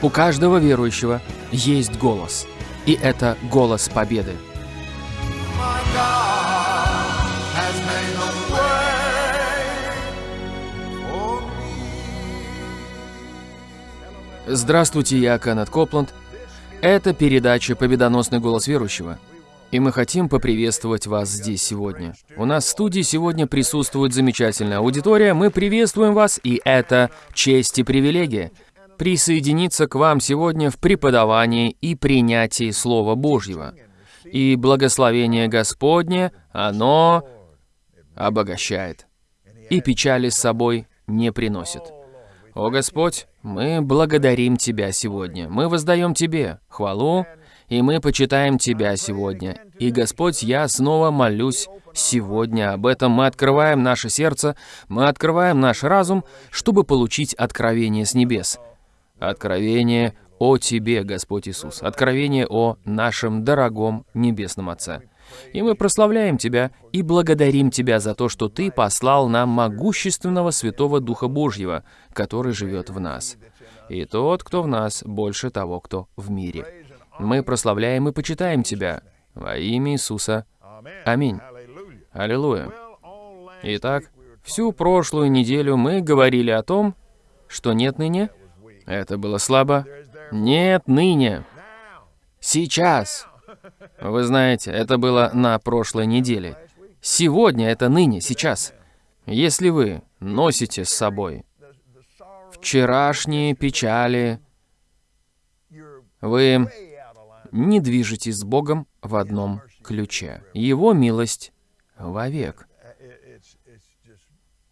У каждого верующего есть голос. И это голос победы. Здравствуйте, я Кеннет Копланд. Это передача «Победоносный голос верующего». И мы хотим поприветствовать вас здесь сегодня. У нас в студии сегодня присутствует замечательная аудитория. Мы приветствуем вас, и это честь и привилегия присоединиться к вам сегодня в преподавании и принятии Слова Божьего. И благословение Господне, оно обогащает. И печали с собой не приносит. О Господь, мы благодарим Тебя сегодня. Мы воздаем Тебе хвалу, и мы почитаем Тебя сегодня. И, Господь, я снова молюсь сегодня об этом. Мы открываем наше сердце, мы открываем наш разум, чтобы получить откровение с небес. Откровение о Тебе, Господь Иисус. Откровение о нашем дорогом Небесном Отце. И мы прославляем Тебя и благодарим Тебя за то, что Ты послал нам могущественного Святого Духа Божьего, который живет в нас. И тот, кто в нас, больше того, кто в мире. Мы прославляем и почитаем Тебя во имя Иисуса. Аминь. Аллилуйя. Итак, всю прошлую неделю мы говорили о том, что нет ныне. Это было слабо. Нет ныне. Сейчас. Вы знаете, это было на прошлой неделе. Сегодня это ныне, сейчас. Если вы носите с собой вчерашние печали, вы не движетесь с Богом в одном ключе. Его милость вовек.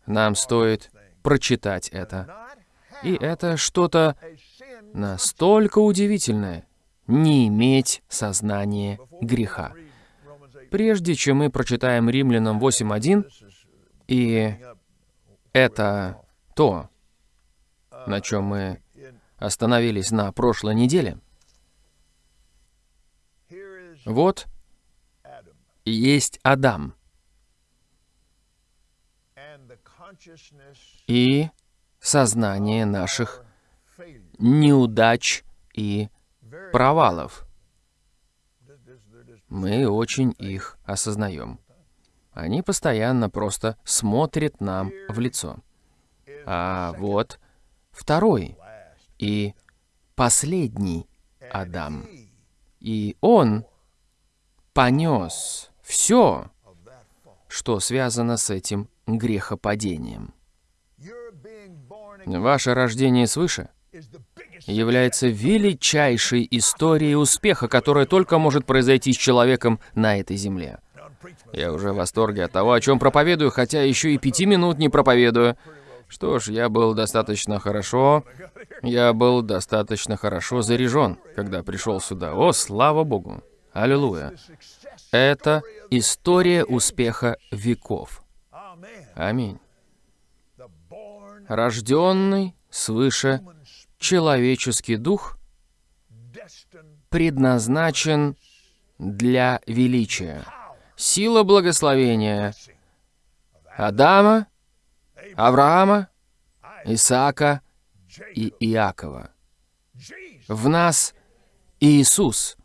Нам стоит прочитать это. И это что-то настолько удивительное — не иметь сознания греха. Прежде чем мы прочитаем Римлянам 8.1, и это то, на чем мы остановились на прошлой неделе. Вот есть Адам и сознание наших неудач и провалов. Мы очень их осознаем. Они постоянно просто смотрят нам в лицо. А вот второй и последний Адам. И он понес все, что связано с этим грехопадением. Ваше рождение свыше является величайшей историей успеха, которая только может произойти с человеком на этой земле. Я уже в восторге от того, о чем проповедую, хотя еще и пяти минут не проповедую. Что ж, я был достаточно хорошо, я был достаточно хорошо заряжен, когда пришел сюда. О, слава Богу! Аллилуйя! Это история успеха веков. Аминь рожденный свыше человеческий дух предназначен для величия. Сила благословения Адама, Авраама, Исаака и Иакова. В нас Иисус.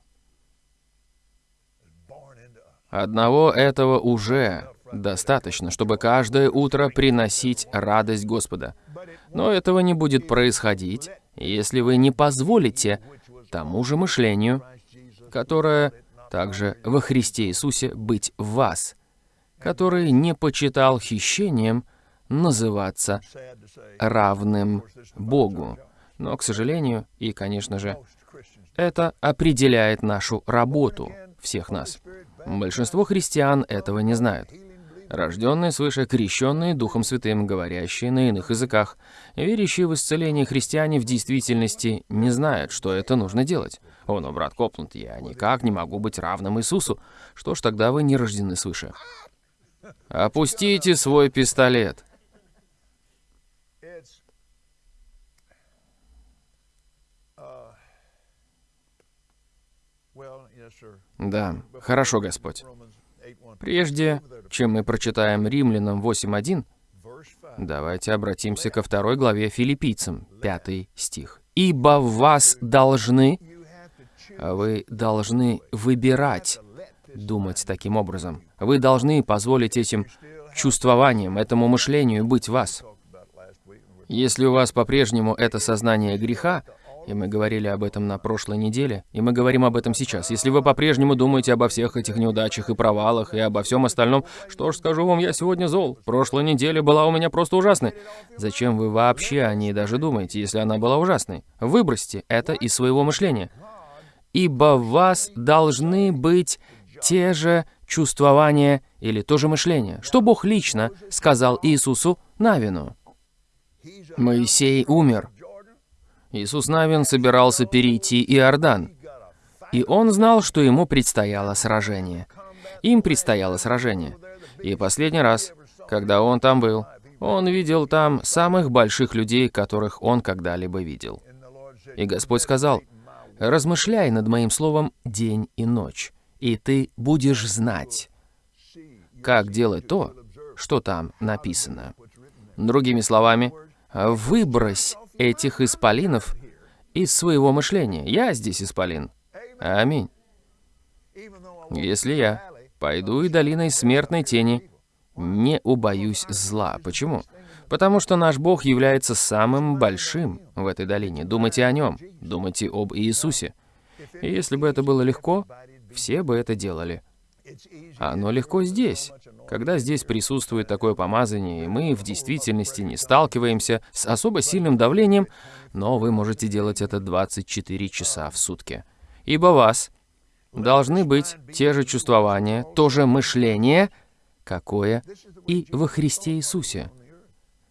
Одного этого уже достаточно, чтобы каждое утро приносить радость Господа. Но этого не будет происходить, если вы не позволите тому же мышлению, которое также во Христе Иисусе быть в вас, который не почитал хищением называться равным Богу. Но, к сожалению, и, конечно же, это определяет нашу работу всех нас. Большинство христиан этого не знают рожденные свыше, крещенные Духом Святым, говорящие на иных языках. Верящие в исцеление христиане в действительности не знают, что это нужно делать. О, но, брат Копланд, я никак не могу быть равным Иисусу. Что ж, тогда вы не рождены свыше. Опустите свой пистолет. Да, хорошо, Господь. Прежде чем мы прочитаем Римлянам 8.1, давайте обратимся ко второй главе филиппийцам, пятый стих. ибо вас должны, вы должны выбирать думать таким образом. Вы должны позволить этим чувствованиям, этому мышлению быть вас. Если у вас по-прежнему это сознание греха, и мы говорили об этом на прошлой неделе, и мы говорим об этом сейчас. Если вы по-прежнему думаете обо всех этих неудачах и провалах, и обо всем остальном, что ж, скажу вам, я сегодня зол. Прошлая неделя была у меня просто ужасной. Зачем вы вообще о ней даже думаете, если она была ужасной? Выбросьте это из своего мышления. Ибо в вас должны быть те же чувствования или то же мышление, что Бог лично сказал Иисусу Навину. Моисей умер. Иисус Навин собирался перейти Иордан. И он знал, что ему предстояло сражение. Им предстояло сражение. И последний раз, когда он там был, он видел там самых больших людей, которых он когда-либо видел. И Господь сказал, «Размышляй над моим словом день и ночь, и ты будешь знать, как делать то, что там написано». Другими словами, выбрось этих исполинов из своего мышления. Я здесь исполин. Аминь. Если я пойду и долиной смертной тени, не убоюсь зла. Почему? Потому что наш Бог является самым большим в этой долине. Думайте о Нем, думайте об Иисусе. И если бы это было легко, все бы это делали. Оно легко здесь. Когда здесь присутствует такое помазание, и мы в действительности не сталкиваемся с особо сильным давлением, но вы можете делать это 24 часа в сутки. Ибо вас должны быть те же чувствования, то же мышление, какое и во Христе Иисусе.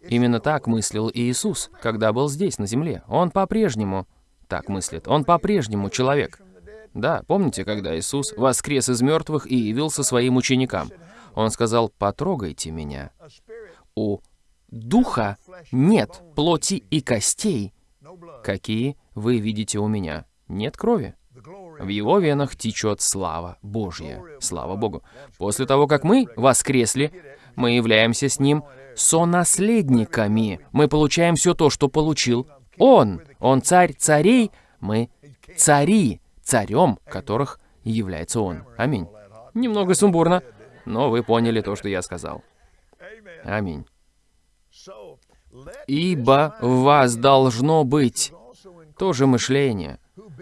Именно так мыслил Иисус, когда был здесь, на земле. Он по-прежнему так мыслит. Он по-прежнему человек. Да, помните, когда Иисус воскрес из мертвых и явился своим ученикам? Он сказал, потрогайте меня. У духа нет плоти и костей, какие вы видите у меня. Нет крови. В его венах течет слава Божья. Слава Богу. После того, как мы воскресли, мы являемся с Ним сонаследниками. Мы получаем все то, что получил Он. Он царь царей, мы цари царем которых является Он. Аминь. Немного сумбурно, но вы поняли то, что я сказал. Аминь. Ибо в вас должно быть то же мышление,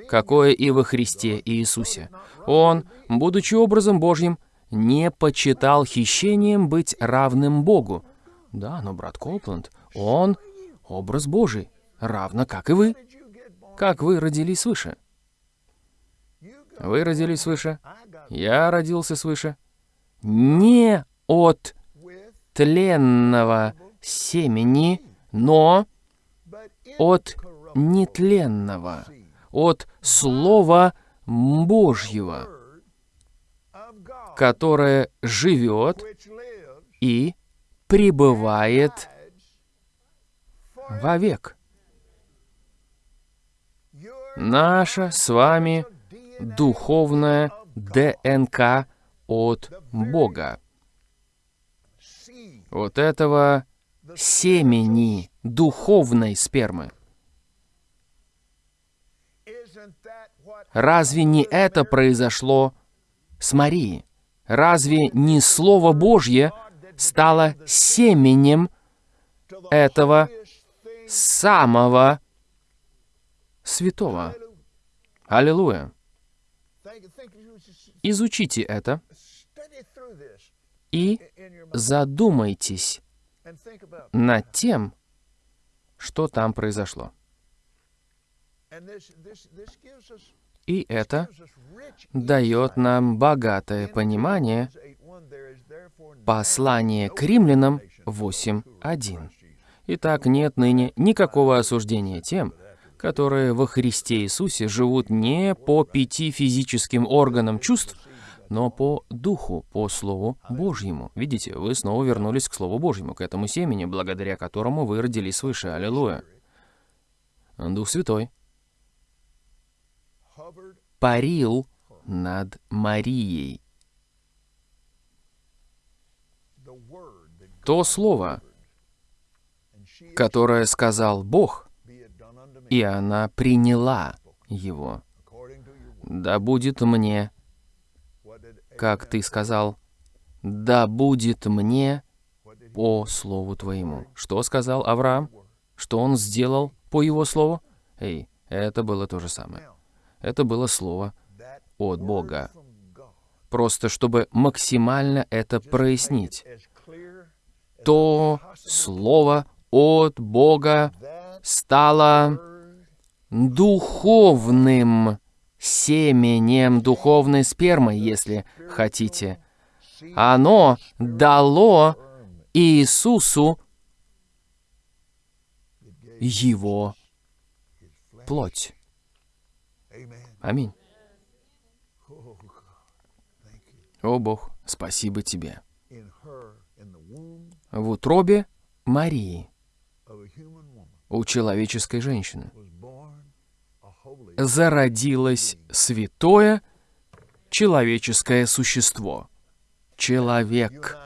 какое и во Христе Иисусе. Он, будучи образом Божьим, не почитал хищением быть равным Богу. Да, но брат Копланд, он образ Божий, равно как и вы. Как вы родились свыше. Вы родились свыше, я родился свыше. Не от тленного семени, но от нетленного, от Слова Божьего, которое живет и пребывает вовек. Наша с вами духовная ДНК от Бога. Вот этого семени духовной спермы. Разве не это произошло с Марией? Разве не Слово Божье стало семенем этого самого святого? Аллилуйя! Изучите это и задумайтесь над тем, что там произошло. И это дает нам богатое понимание послания к римлянам 8.1. Итак, нет ныне никакого осуждения тем, которые во Христе Иисусе живут не по пяти физическим органам чувств, но по Духу, по Слову Божьему. Видите, вы снова вернулись к Слову Божьему, к этому семени, благодаря которому вы родились свыше. Аллилуйя. Дух Святой парил над Марией. То слово, которое сказал Бог, и она приняла его. Да будет мне, как ты сказал, да будет мне по слову твоему. Что сказал Авраам? Что он сделал по его слову? Эй, это было то же самое. Это было слово от Бога. Просто чтобы максимально это прояснить. То слово от Бога стало духовным семенем, духовной спермой, если хотите. Оно дало Иисусу его плоть. Аминь. О Бог, спасибо тебе. В утробе Марии, у человеческой женщины, зародилось святое человеческое существо. Человек.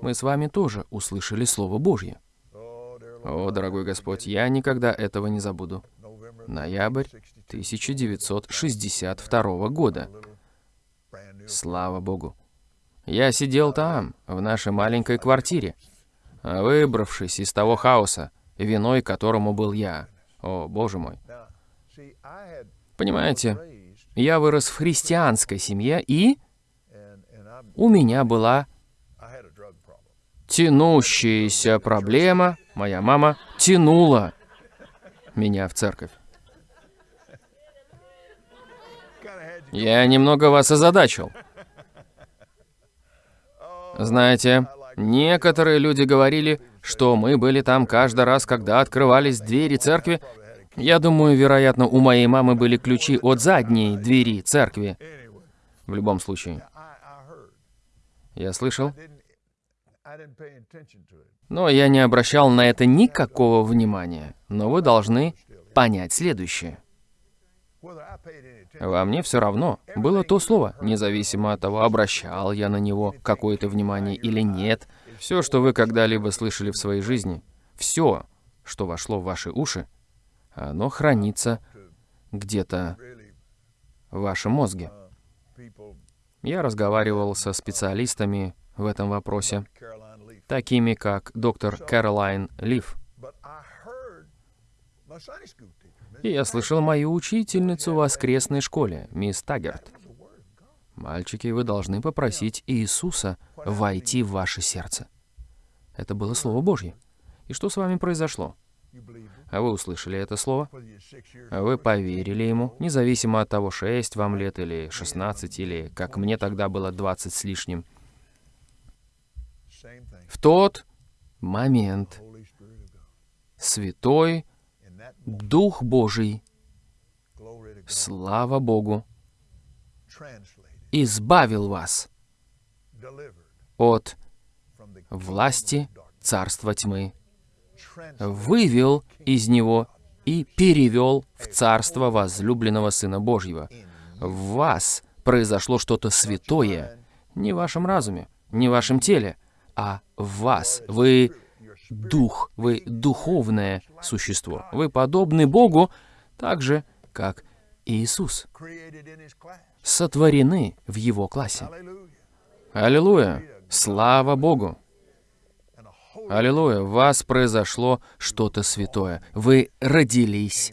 Мы с вами тоже услышали Слово Божье. О, дорогой Господь, я никогда этого не забуду. Ноябрь 1962 года. Слава Богу. Я сидел там, в нашей маленькой квартире, выбравшись из того хаоса, виной которому был я. О, Боже мой. Понимаете, я вырос в христианской семье, и у меня была тянущаяся проблема. Моя мама тянула меня в церковь. Я немного вас озадачил. Знаете, некоторые люди говорили, что мы были там каждый раз, когда открывались двери церкви. Я думаю, вероятно, у моей мамы были ключи от задней двери церкви. В любом случае, я слышал, но я не обращал на это никакого внимания. Но вы должны понять следующее. Во мне все равно было то слово, независимо от того, обращал я на него какое-то внимание или нет. Все, что вы когда-либо слышали в своей жизни, все, что вошло в ваши уши, оно хранится где-то в вашем мозге. Я разговаривал со специалистами в этом вопросе, такими как доктор Кэролайн Лив. И я слышал мою учительницу в воскресной школе, мисс Таггерт. Мальчики, вы должны попросить Иисуса войти в ваше сердце. Это было Слово Божье. И что с вами произошло? А вы услышали это слово? А Вы поверили ему, независимо от того, 6 вам лет или 16, или, как мне тогда было, 20 с лишним. В тот момент Святой Дух Божий, слава Богу, избавил вас от власти царства тьмы, вывел из него и перевел в царство возлюбленного Сына Божьего. В вас произошло что-то святое, не в вашем разуме, не в вашем теле, а в вас. Вы дух, вы духовное существо. Вы подобны Богу так же, как Иисус. Сотворены в Его классе. Аллилуйя! Слава Богу! Аллилуйя! В вас произошло что-то святое. Вы родились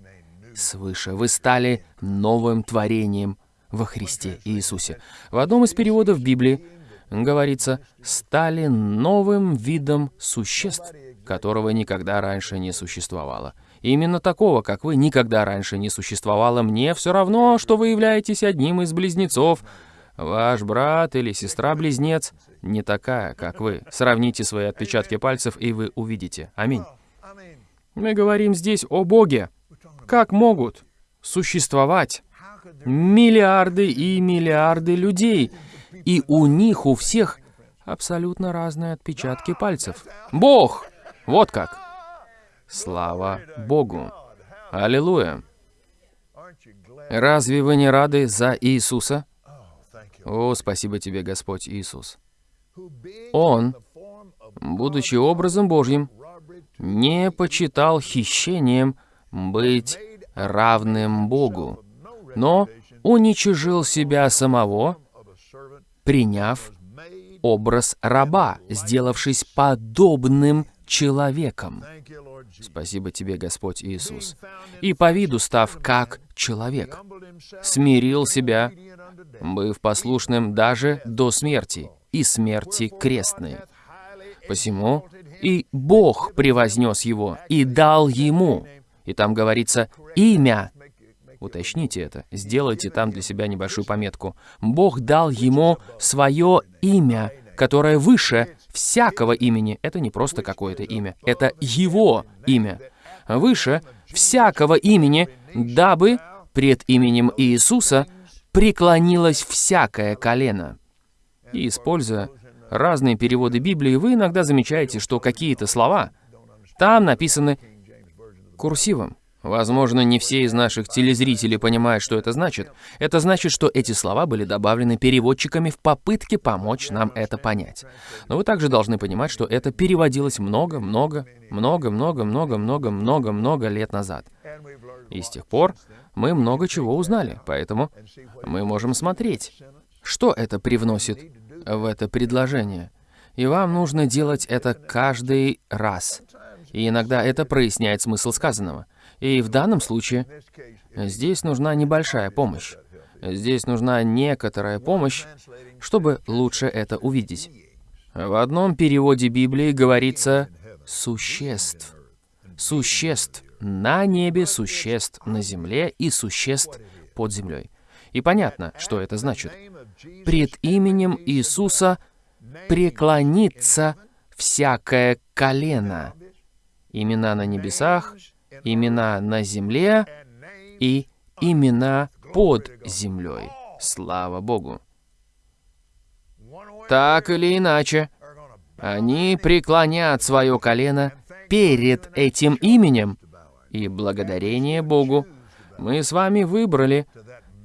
свыше. Вы стали новым творением во Христе Иисусе. В одном из переводов Библии говорится «стали новым видом существ, которого никогда раньше не существовало». Именно такого, как вы, никогда раньше не существовало. Мне все равно, что вы являетесь одним из близнецов. Ваш брат или сестра-близнец не такая, как вы. Сравните свои отпечатки пальцев, и вы увидите. Аминь. Мы говорим здесь о Боге. Как могут существовать миллиарды и миллиарды людей, и у них у всех абсолютно разные отпечатки пальцев? Бог! Вот как! Слава Богу! Аллилуйя! Разве вы не рады за Иисуса? О, спасибо тебе, Господь Иисус. Он, будучи образом Божьим, не почитал хищением быть равным Богу, но уничижил себя самого, приняв образ раба, сделавшись подобным человеком. Спасибо тебе, Господь Иисус. И по виду став как человек, смирил себя, быв послушным даже до смерти, и смерти крестной. Посему и Бог превознес его, и дал ему, и там говорится, имя. Уточните это, сделайте там для себя небольшую пометку. Бог дал ему свое имя, которое выше всякого имени. Это не просто какое-то имя, это его имя. Выше всякого имени, дабы пред именем Иисуса преклонилось всякое колено. И используя разные переводы Библии, вы иногда замечаете, что какие-то слова там написаны курсивом. Возможно, не все из наших телезрителей понимают, что это значит. Это значит, что эти слова были добавлены переводчиками в попытке помочь нам это понять. Но вы также должны понимать, что это переводилось много, много, много, много, много, много, много, много лет назад. И с тех пор мы много чего узнали, поэтому мы можем смотреть, что это привносит в это предложение. И вам нужно делать это каждый раз. И иногда это проясняет смысл сказанного. И в данном случае здесь нужна небольшая помощь. Здесь нужна некоторая помощь, чтобы лучше это увидеть. В одном переводе Библии говорится «существ». Существ на небе, существ на земле и существ под землей. И понятно, что это значит. Пред именем Иисуса преклонится всякое колено. Имена на небесах, имена на земле и имена под землей. Слава Богу. Так или иначе, они преклонят свое колено перед этим именем, и благодарение Богу мы с вами выбрали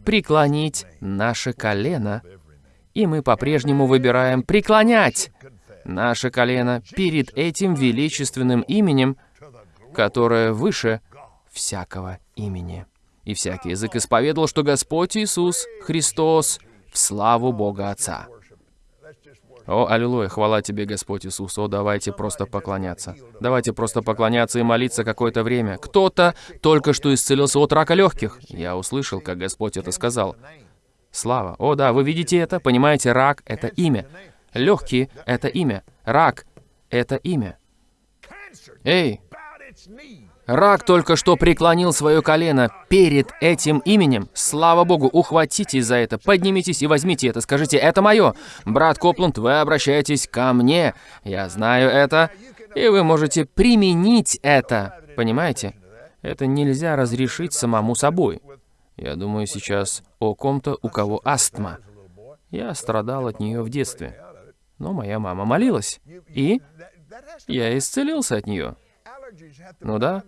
преклонить наше колено, и мы по-прежнему выбираем преклонять наше колено перед этим величественным именем, которое выше всякого имени. И всякий язык исповедовал, что Господь Иисус Христос в славу Бога Отца. О, аллилуйя, хвала тебе, Господь Иисус. О, давайте просто поклоняться. Давайте просто поклоняться и молиться какое-то время. Кто-то только что исцелился от рака легких. Я услышал, как Господь это сказал. Слава. О, да, вы видите это? Понимаете, рак — это имя. Легкие — это имя. Рак — это имя. Эй, Рак только что преклонил свое колено перед этим именем. Слава Богу, ухватитесь за это, поднимитесь и возьмите это, скажите, это мое. Брат Копланд, вы обращаетесь ко мне. Я знаю это, и вы можете применить это. Понимаете? Это нельзя разрешить самому собой. Я думаю сейчас о ком-то, у кого астма. Я страдал от нее в детстве. Но моя мама молилась. И я исцелился от нее. Ну да.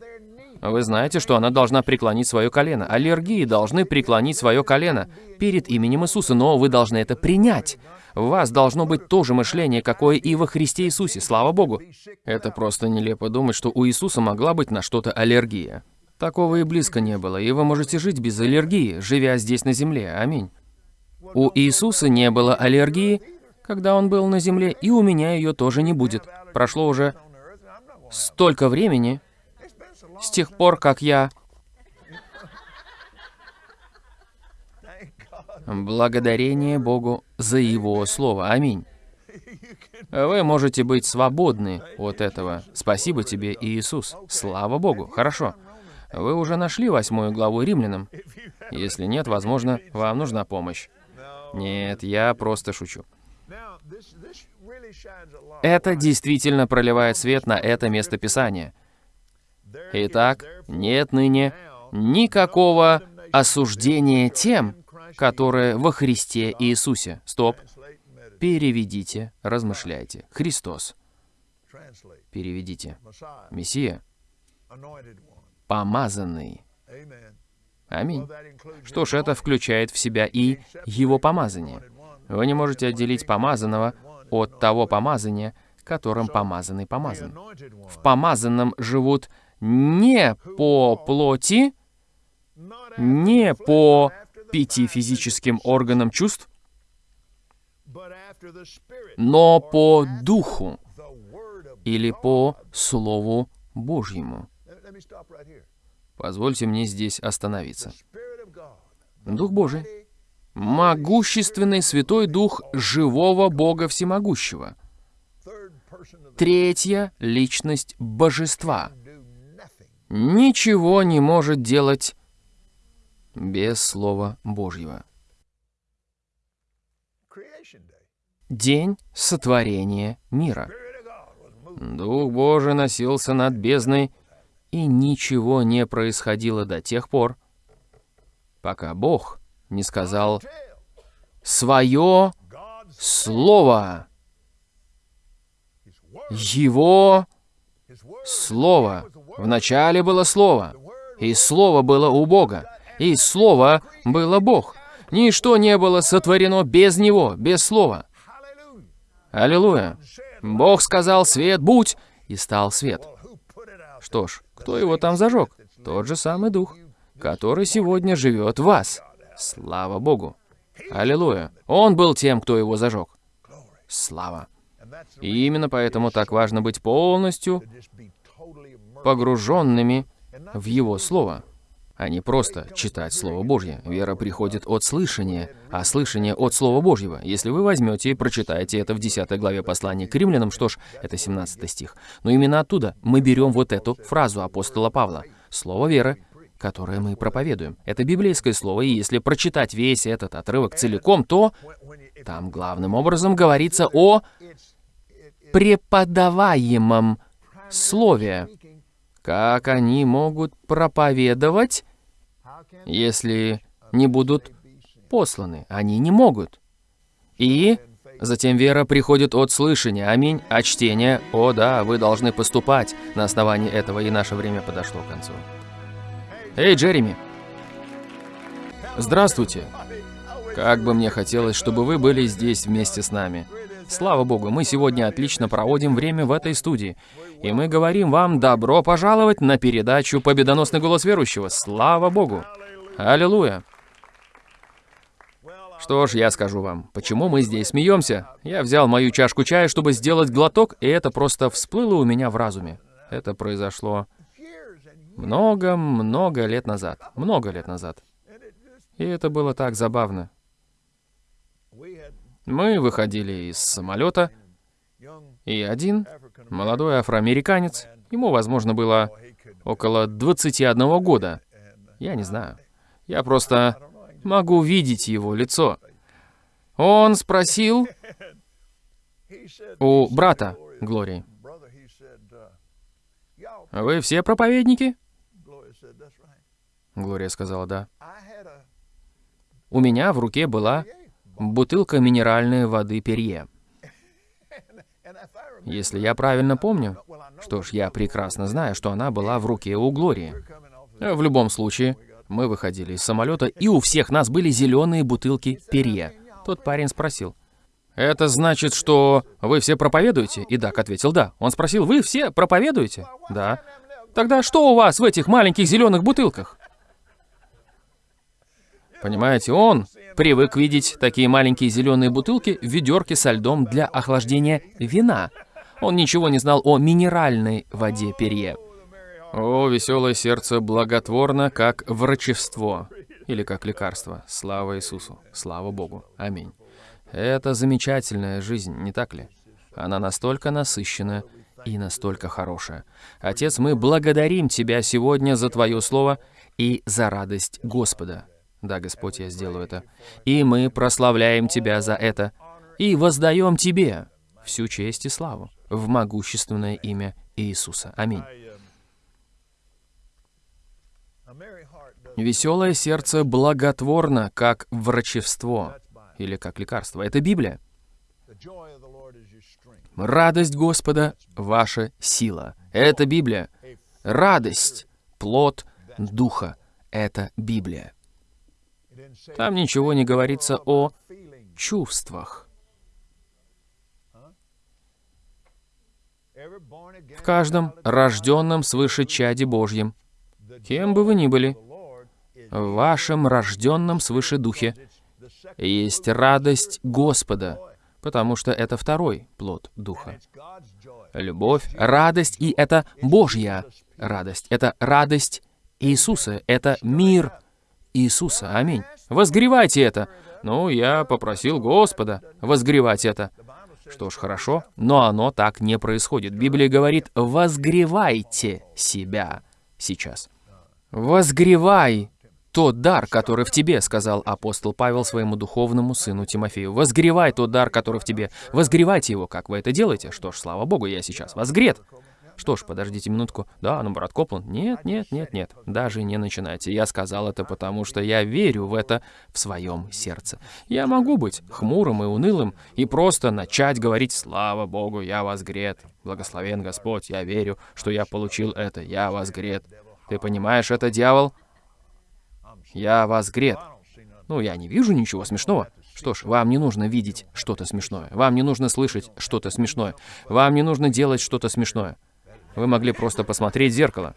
Вы знаете, что она должна преклонить свое колено. Аллергии должны преклонить свое колено перед именем Иисуса, но вы должны это принять. В вас должно быть то же мышление, какое и во Христе Иисусе, слава Богу. Это просто нелепо думать, что у Иисуса могла быть на что-то аллергия. Такого и близко не было, и вы можете жить без аллергии, живя здесь на земле. Аминь. У Иисуса не было аллергии, когда Он был на земле, и у меня ее тоже не будет. Прошло уже столько времени, с тех пор, как я... Благодарение Богу за Его Слово. Аминь. Вы можете быть свободны от этого. Спасибо тебе, Иисус. Слава Богу. Хорошо. Вы уже нашли восьмую главу римлянам? Если нет, возможно, вам нужна помощь. Нет, я просто шучу. Это действительно проливает свет на это место Писания. Итак, нет ныне никакого осуждения тем, которые во Христе Иисусе. Стоп. Переведите, размышляйте. Христос. Переведите. Мессия. Помазанный. Аминь. Что ж, это включает в себя и его помазание. Вы не можете отделить помазанного от того помазания, которым помазанный помазан. В помазанном живут не по плоти, не по пяти физическим органам чувств, но по духу или по Слову Божьему. Позвольте мне здесь остановиться. Дух Божий. Могущественный Святой Дух живого Бога Всемогущего. Третья личность Божества. Ничего не может делать без Слова Божьего. День сотворения мира. Дух Божий носился над бездной, и ничего не происходило до тех пор, пока Бог не сказал свое слово. Его слово. Вначале было слово, и слово было у Бога, и слово было Бог. Ничто не было сотворено без Него, без слова. Аллилуйя. Бог сказал «свет будь», и стал свет. Что ж, кто его там зажег? Тот же самый Дух, который сегодня живет в вас. Слава Богу. Аллилуйя. Он был тем, кто его зажег. Слава. И именно поэтому так важно быть полностью погруженными в Его Слово а не просто читать Слово Божье. Вера приходит от слышания, а слышание от Слова Божьего. Если вы возьмете и прочитаете это в 10 главе послания к римлянам, что ж, это 17 стих. Но именно оттуда мы берем вот эту фразу апостола Павла. Слово веры, которое мы проповедуем. Это библейское слово, и если прочитать весь этот отрывок целиком, то там главным образом говорится о преподаваемом слове, как они могут проповедовать, если не будут посланы? Они не могут. И затем вера приходит от слышания, аминь, а чтение, о да, вы должны поступать на основании этого, и наше время подошло к концу. Эй, Джереми! Здравствуйте! Как бы мне хотелось, чтобы вы были здесь вместе с нами. Слава Богу, мы сегодня отлично проводим время в этой студии. И мы говорим вам добро пожаловать на передачу «Победоносный голос верующего». Слава Богу! Аллилуйя! Что ж, я скажу вам, почему мы здесь смеемся. Я взял мою чашку чая, чтобы сделать глоток, и это просто всплыло у меня в разуме. Это произошло много-много лет назад. Много лет назад. И это было так забавно. Мы выходили из самолета, и один молодой афроамериканец, ему, возможно, было около 21 года, я не знаю, я просто могу видеть его лицо. Он спросил у брата Глории, «Вы все проповедники?» Глория сказала «да». У меня в руке была бутылка минеральной воды Перье. Если я правильно помню, что ж, я прекрасно знаю, что она была в руке у Глории. В любом случае, мы выходили из самолета, и у всех нас были зеленые бутылки Перье. Тот парень спросил, «Это значит, что вы все проповедуете?» И Дак ответил, «Да». Он спросил, «Вы все проповедуете?» «Да». «Тогда что у вас в этих маленьких зеленых бутылках?» Понимаете, он привык видеть такие маленькие зеленые бутылки в ведерке со льдом для охлаждения вина. Он ничего не знал о минеральной воде Перье. О, веселое сердце благотворно, как врачевство. Или как лекарство. Слава Иисусу. Слава Богу. Аминь. Это замечательная жизнь, не так ли? Она настолько насыщенная и настолько хорошая. Отец, мы благодарим Тебя сегодня за Твое Слово и за радость Господа. Да, Господь, я сделаю это. И мы прославляем Тебя за это. И воздаем Тебе всю честь и славу в могущественное имя Иисуса. Аминь. Веселое сердце благотворно, как врачевство или как лекарство. Это Библия. Радость Господа — ваша сила. Это Библия. Радость — плод Духа. Это Библия. Там ничего не говорится о чувствах. В каждом рожденном свыше чаде Божьем, кем бы вы ни были, в вашем рожденном свыше духе есть радость Господа, потому что это второй плод духа. Любовь, радость, и это Божья радость. Это радость Иисуса, это мир Иисуса. Аминь. Возгревайте это. Ну, я попросил Господа возгревать это. Что ж, хорошо, но оно так не происходит. Библия говорит, возгревайте себя сейчас. Возгревай тот дар, который в тебе, сказал апостол Павел своему духовному сыну Тимофею. Возгревай тот дар, который в тебе. Возгревайте его, как вы это делаете. Что ж, слава богу, я сейчас возгрет. Что ж, подождите минутку. Да, ну, брат Копланд. Нет, нет, нет, нет. Даже не начинайте. Я сказал это потому, что я верю в это в своем сердце. Я могу быть хмурым и унылым и просто начать говорить «Слава Богу, я возгрет». Благословен Господь, я верю, что я получил это. Я возгрет. Ты понимаешь это, дьявол? Я возгрет. Ну, я не вижу ничего смешного. Что ж, вам не нужно видеть что-то смешное. Вам не нужно слышать что-то смешное. Вам не нужно делать что-то смешное. Вы могли просто посмотреть в зеркало.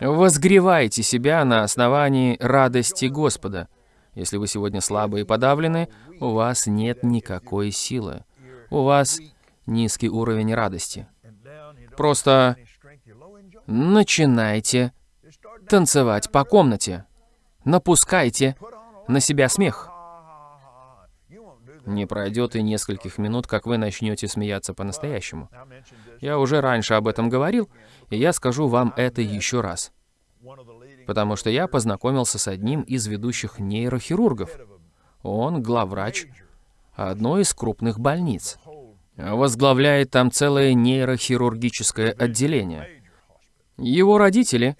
Возгревайте себя на основании радости Господа. Если вы сегодня слабы и подавлены, у вас нет никакой силы. У вас низкий уровень радости. Просто начинайте танцевать по комнате напускайте на себя смех. Не пройдет и нескольких минут, как вы начнете смеяться по-настоящему. Я уже раньше об этом говорил, и я скажу вам это еще раз. Потому что я познакомился с одним из ведущих нейрохирургов. Он главврач одной из крупных больниц. Возглавляет там целое нейрохирургическое отделение. Его родители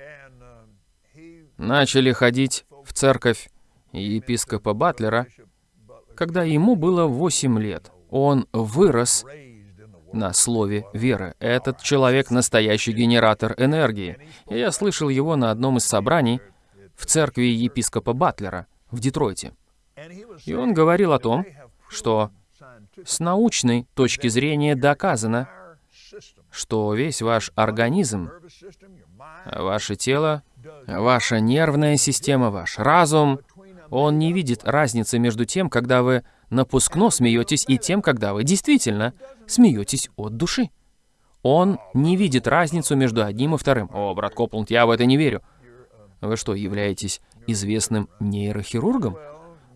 начали ходить в церковь епископа Батлера, когда ему было 8 лет. Он вырос на слове веры. Этот человек — настоящий генератор энергии. И я слышал его на одном из собраний в церкви епископа Батлера в Детройте. И он говорил о том, что с научной точки зрения доказано, что весь ваш организм, ваше тело Ваша нервная система, ваш разум, он не видит разницы между тем, когда вы напускно смеетесь, и тем, когда вы действительно смеетесь от души. Он не видит разницу между одним и вторым. О, брат Копланд, я в это не верю. Вы что, являетесь известным нейрохирургом?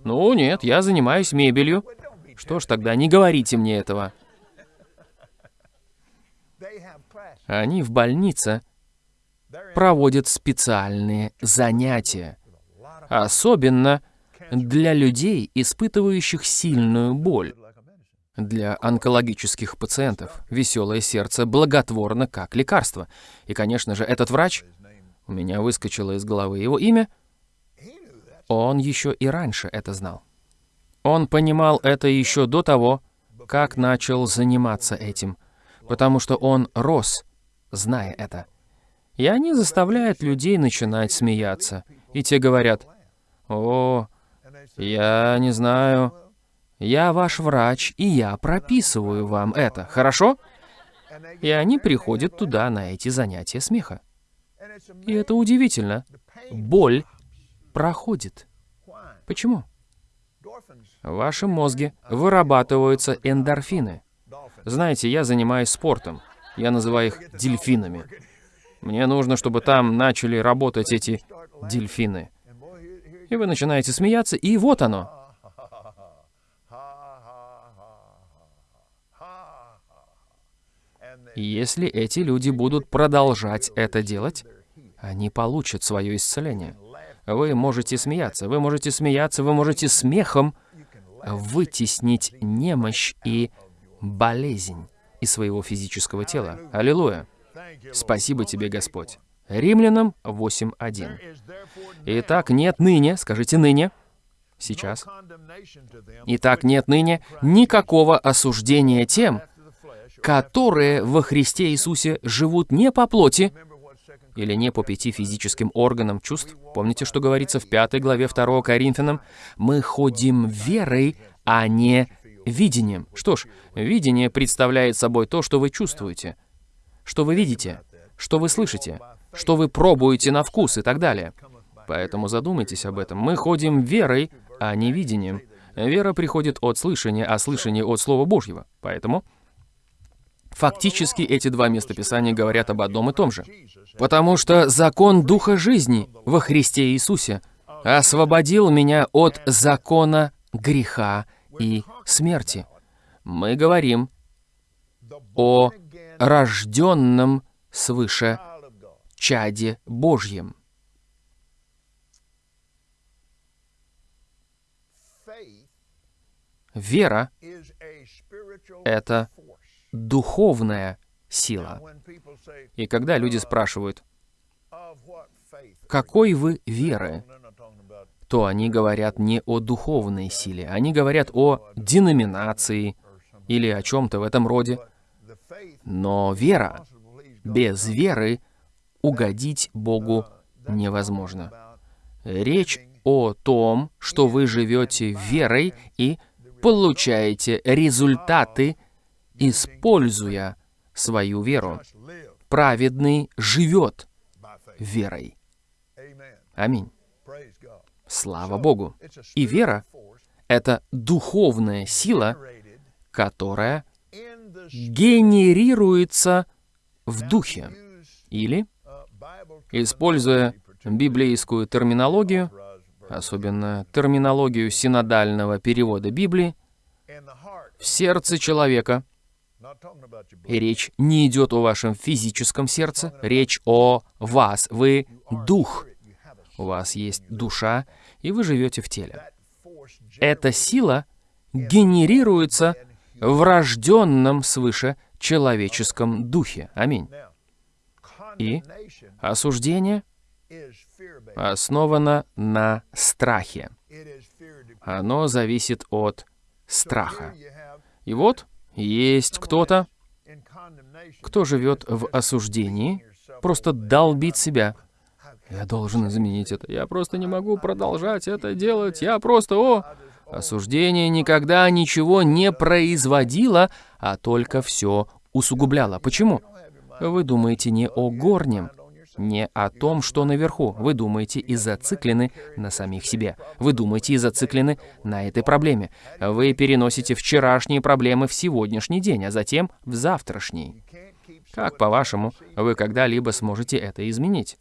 Ну, нет, я занимаюсь мебелью. Что ж, тогда не говорите мне этого. Они в больнице проводят специальные занятия, особенно для людей, испытывающих сильную боль. Для онкологических пациентов веселое сердце благотворно как лекарство. И, конечно же, этот врач, у меня выскочило из головы его имя, он еще и раньше это знал. Он понимал это еще до того, как начал заниматься этим, потому что он рос, зная это. И они заставляют людей начинать смеяться. И те говорят, «О, я не знаю, я ваш врач, и я прописываю вам это, хорошо?» И они приходят туда на эти занятия смеха. И это удивительно. Боль проходит. Почему? В вашем мозге вырабатываются эндорфины. Знаете, я занимаюсь спортом. Я называю их дельфинами. Мне нужно, чтобы там начали работать эти дельфины. И вы начинаете смеяться, и вот оно. Если эти люди будут продолжать это делать, они получат свое исцеление. Вы можете смеяться, вы можете смеяться, вы можете смехом вытеснить немощь и болезнь из своего физического тела. Аллилуйя. Спасибо тебе, Господь. Римлянам 8.1. Итак, нет ныне, скажите ныне, сейчас. Итак, нет ныне никакого осуждения тем, которые во Христе Иисусе живут не по плоти или не по пяти физическим органам чувств. Помните, что говорится в пятой главе 2 Коринфянам? Мы ходим верой, а не видением. Что ж, видение представляет собой то, что вы чувствуете – что вы видите, что вы слышите, что вы пробуете на вкус и так далее. Поэтому задумайтесь об этом. Мы ходим верой, а не видением. Вера приходит от слышания, а слышание от Слова Божьего. Поэтому фактически эти два местописания говорят об одном и том же. Потому что закон Духа жизни во Христе Иисусе освободил меня от закона греха и смерти. Мы говорим о рожденном свыше чаде Божьем. Вера — это духовная сила. И когда люди спрашивают, какой вы веры, то они говорят не о духовной силе, они говорят о деноминации или о чем-то в этом роде. Но вера, без веры угодить Богу невозможно. Речь о том, что вы живете верой и получаете результаты, используя свою веру. Праведный живет верой. Аминь. Слава Богу. И вера — это духовная сила, которая генерируется в духе. Или, используя библейскую терминологию, особенно терминологию синодального перевода Библии, в сердце человека, и речь не идет о вашем физическом сердце, речь о вас, вы дух. У вас есть душа, и вы живете в теле. Эта сила генерируется в рожденном свыше человеческом духе. Аминь. И осуждение основано на страхе. Оно зависит от страха. И вот есть кто-то, кто живет в осуждении, просто долбит себя. Я должен изменить это. Я просто не могу продолжать это делать. Я просто, о... Осуждение никогда ничего не производило, а только все усугубляло. Почему? Вы думаете не о горнем, не о том, что наверху. Вы думаете и зациклены на самих себе. Вы думаете и зациклены на этой проблеме. Вы переносите вчерашние проблемы в сегодняшний день, а затем в завтрашний. Как, по-вашему, вы когда-либо сможете это изменить?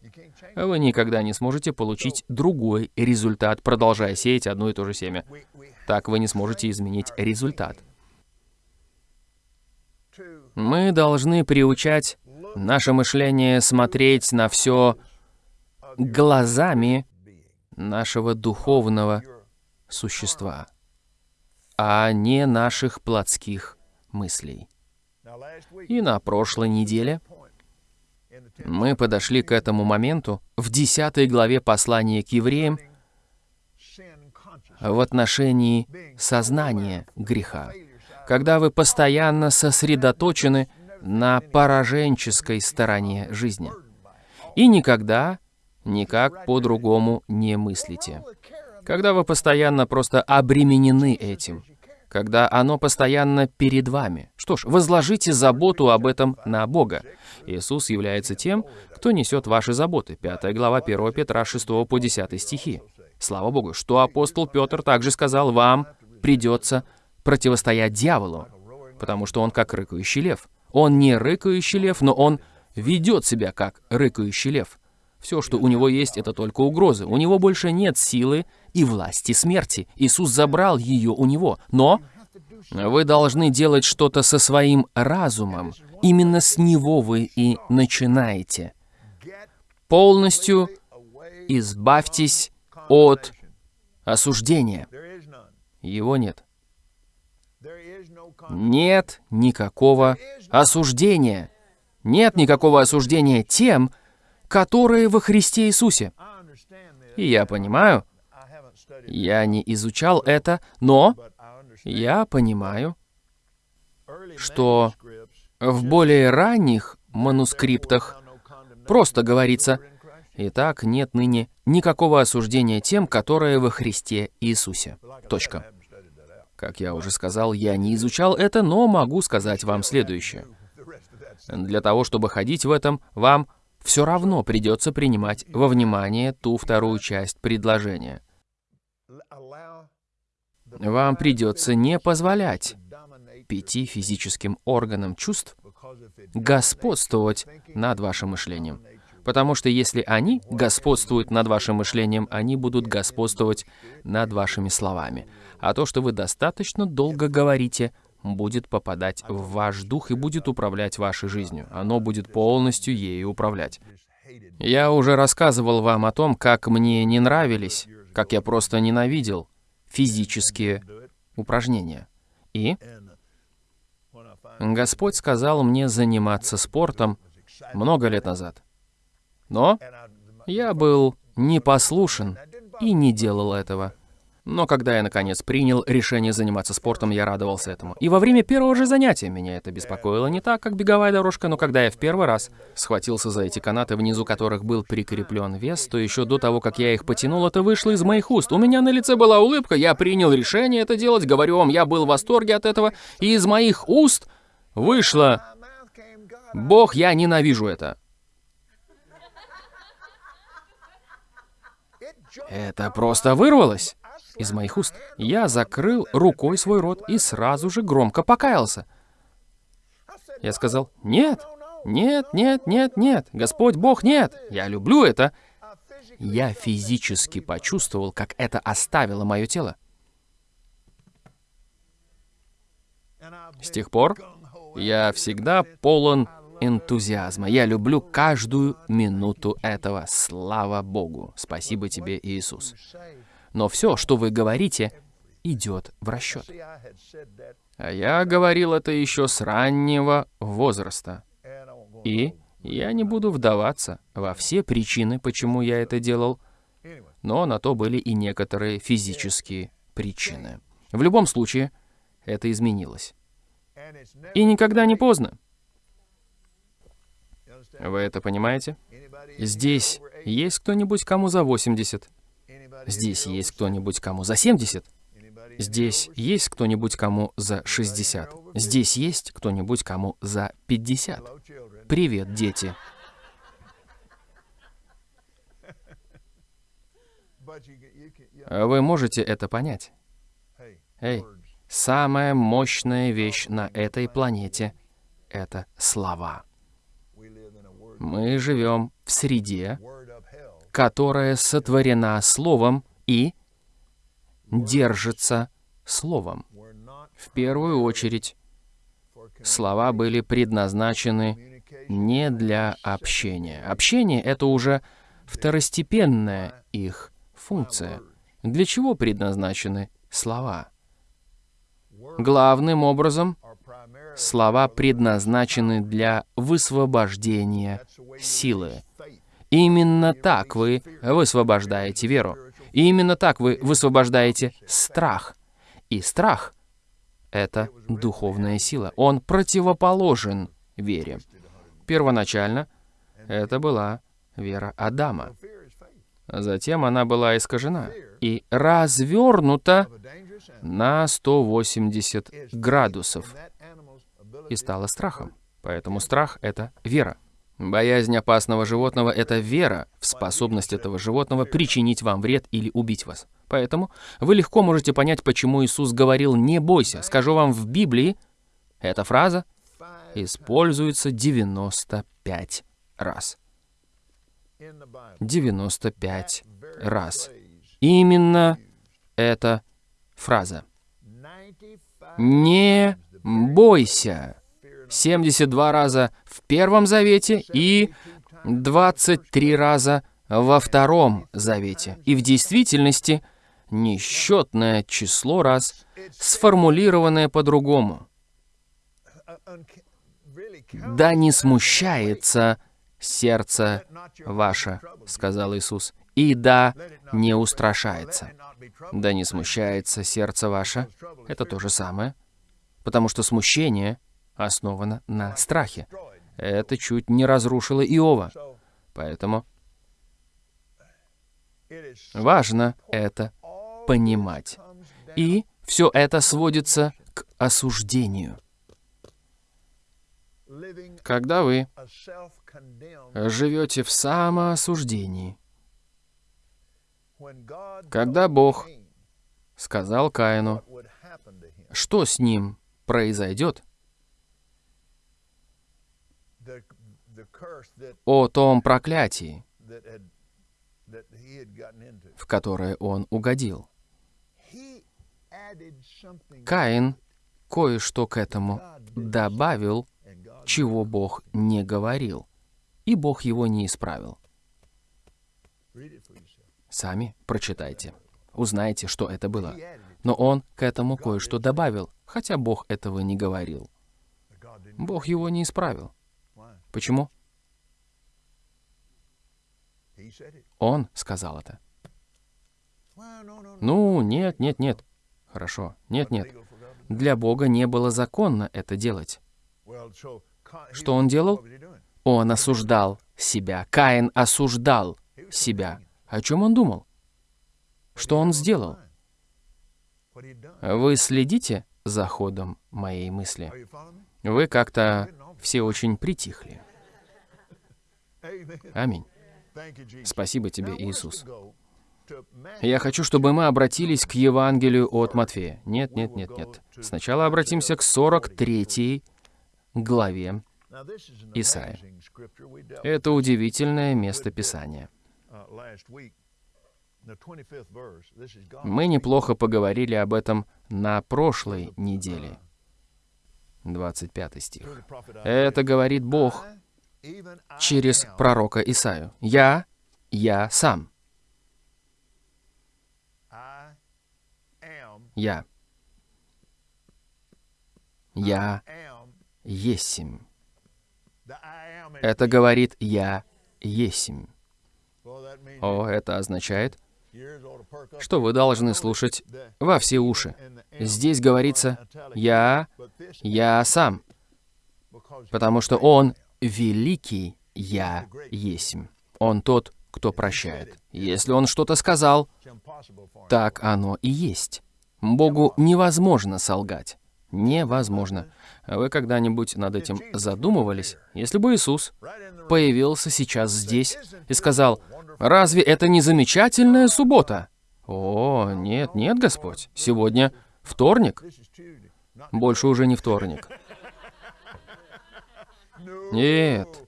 Вы никогда не сможете получить другой результат, продолжая сеять одно и то же семя. Так вы не сможете изменить результат. Мы должны приучать наше мышление смотреть на все глазами нашего духовного существа, а не наших плотских мыслей. И на прошлой неделе мы подошли к этому моменту в 10 главе послания к евреям в отношении сознания греха, когда вы постоянно сосредоточены на пораженческой стороне жизни и никогда никак по-другому не мыслите. Когда вы постоянно просто обременены этим, когда оно постоянно перед вами. Что ж, возложите заботу об этом на Бога. Иисус является тем, кто несет ваши заботы. 5 глава 1 Петра 6 по 10 стихи. Слава Богу, что апостол Петр также сказал, вам придется противостоять дьяволу, потому что он как рыкающий лев. Он не рыкающий лев, но он ведет себя как рыкающий лев. Все, что у него есть, это только угрозы. У него больше нет силы и власти смерти. Иисус забрал ее у него. Но вы должны делать что-то со своим разумом. Именно с него вы и начинаете. Полностью избавьтесь от осуждения. Его нет. Нет никакого осуждения. Нет никакого осуждения тем, которые во Христе Иисусе. И я понимаю, я не изучал это, но я понимаю, что в более ранних манускриптах просто говорится, «Итак, нет ныне никакого осуждения тем, которые во Христе Иисусе». Точка. Как я уже сказал, я не изучал это, но могу сказать вам следующее. Для того, чтобы ходить в этом, вам все равно придется принимать во внимание ту вторую часть предложения. Вам придется не позволять пяти физическим органам чувств господствовать над вашим мышлением. Потому что если они господствуют над вашим мышлением, они будут господствовать над вашими словами. А то, что вы достаточно долго говорите, будет попадать в ваш дух и будет управлять вашей жизнью. Оно будет полностью ею управлять. Я уже рассказывал вам о том, как мне не нравились, как я просто ненавидел физические упражнения. И Господь сказал мне заниматься спортом много лет назад. Но я был непослушен и не делал этого. Но когда я, наконец, принял решение заниматься спортом, я радовался этому. И во время первого же занятия меня это беспокоило не так, как беговая дорожка, но когда я в первый раз схватился за эти канаты, внизу которых был прикреплен вес, то еще до того, как я их потянул, это вышло из моих уст. У меня на лице была улыбка, я принял решение это делать, говорю вам, я был в восторге от этого, и из моих уст вышло «Бог, я ненавижу это». Это просто вырвалось из моих уст. Я закрыл рукой свой рот и сразу же громко покаялся. Я сказал, нет, нет, нет, нет, нет, Господь Бог, нет, я люблю это. Я физически почувствовал, как это оставило мое тело. С тех пор я всегда полон энтузиазма. Я люблю каждую минуту этого. Слава Богу. Спасибо тебе, Иисус но все, что вы говорите, идет в расчет. А я говорил это еще с раннего возраста. И я не буду вдаваться во все причины, почему я это делал, но на то были и некоторые физические причины. В любом случае, это изменилось. И никогда не поздно. Вы это понимаете? Здесь есть кто-нибудь, кому за 80? Здесь есть кто-нибудь, кому за 70? Здесь есть кто-нибудь, кому за 60? Здесь есть кто-нибудь, кому за 50? Привет, дети. Вы можете это понять? Эй, самая мощная вещь на этой планете — это слова. Мы живем в среде, которая сотворена Словом и держится Словом. В первую очередь, слова были предназначены не для общения. Общение — это уже второстепенная их функция. Для чего предназначены слова? Главным образом, слова предназначены для высвобождения силы. Именно так вы высвобождаете веру. И именно так вы высвобождаете страх. И страх — это духовная сила. Он противоположен вере. Первоначально это была вера Адама. Затем она была искажена и развернута на 180 градусов и стала страхом. Поэтому страх — это вера. Боязнь опасного животного — это вера в способность этого животного причинить вам вред или убить вас. Поэтому вы легко можете понять, почему Иисус говорил «не бойся». Скажу вам, в Библии эта фраза используется 95 раз. 95 раз. Именно эта фраза. «Не бойся». 72 раза в Первом Завете и 23 раза во Втором Завете. И в действительности несчетное число раз, сформулированное по-другому. «Да не смущается сердце ваше», — сказал Иисус, — «и да не устрашается». «Да не смущается сердце ваше» — это то же самое, потому что смущение — основана на страхе. Это чуть не разрушило Иова. Поэтому важно это понимать. И все это сводится к осуждению. когда вы живете в самоосуждении, когда Бог сказал Каину, что с ним произойдет, о том проклятии, в которое он угодил. Каин кое-что к этому добавил, чего Бог не говорил, и Бог его не исправил. Сами прочитайте. Узнайте, что это было. Но он к этому кое-что добавил, хотя Бог этого не говорил. Бог его не исправил. Почему? Он сказал это. No. Ну, нет, нет, нет. Хорошо. Нет, нет. Для Бога не было законно это делать. Что он делал? Он осуждал себя. Каин осуждал себя. О чем он думал? Что он сделал? Вы следите за ходом моей мысли? Вы как-то все очень притихли. Аминь. Спасибо тебе, Иисус. Я хочу, чтобы мы обратились к Евангелию от Матфея. Нет, нет, нет, нет. Сначала обратимся к 43 главе. Dealt Это удивительное место Писания. uh, last week. The 25th verse. This is God. Мы неплохо поговорили об этом на прошлой неделе. 25 стих. Это говорит Бог через пророка Исаю. «Я, я сам, я, я есим». Это говорит «я есим». О, это означает, что вы должны слушать во все уши. Здесь говорится. «я, я сам», потому что Он великий «я есим». Он тот, кто прощает. Если Он что-то сказал, так оно и есть. Богу невозможно солгать. Невозможно. Вы когда-нибудь над этим задумывались? Если бы Иисус появился сейчас здесь и сказал, «Разве это не замечательная суббота?» О, нет, нет, Господь, сегодня вторник. Больше уже не вторник. Нет,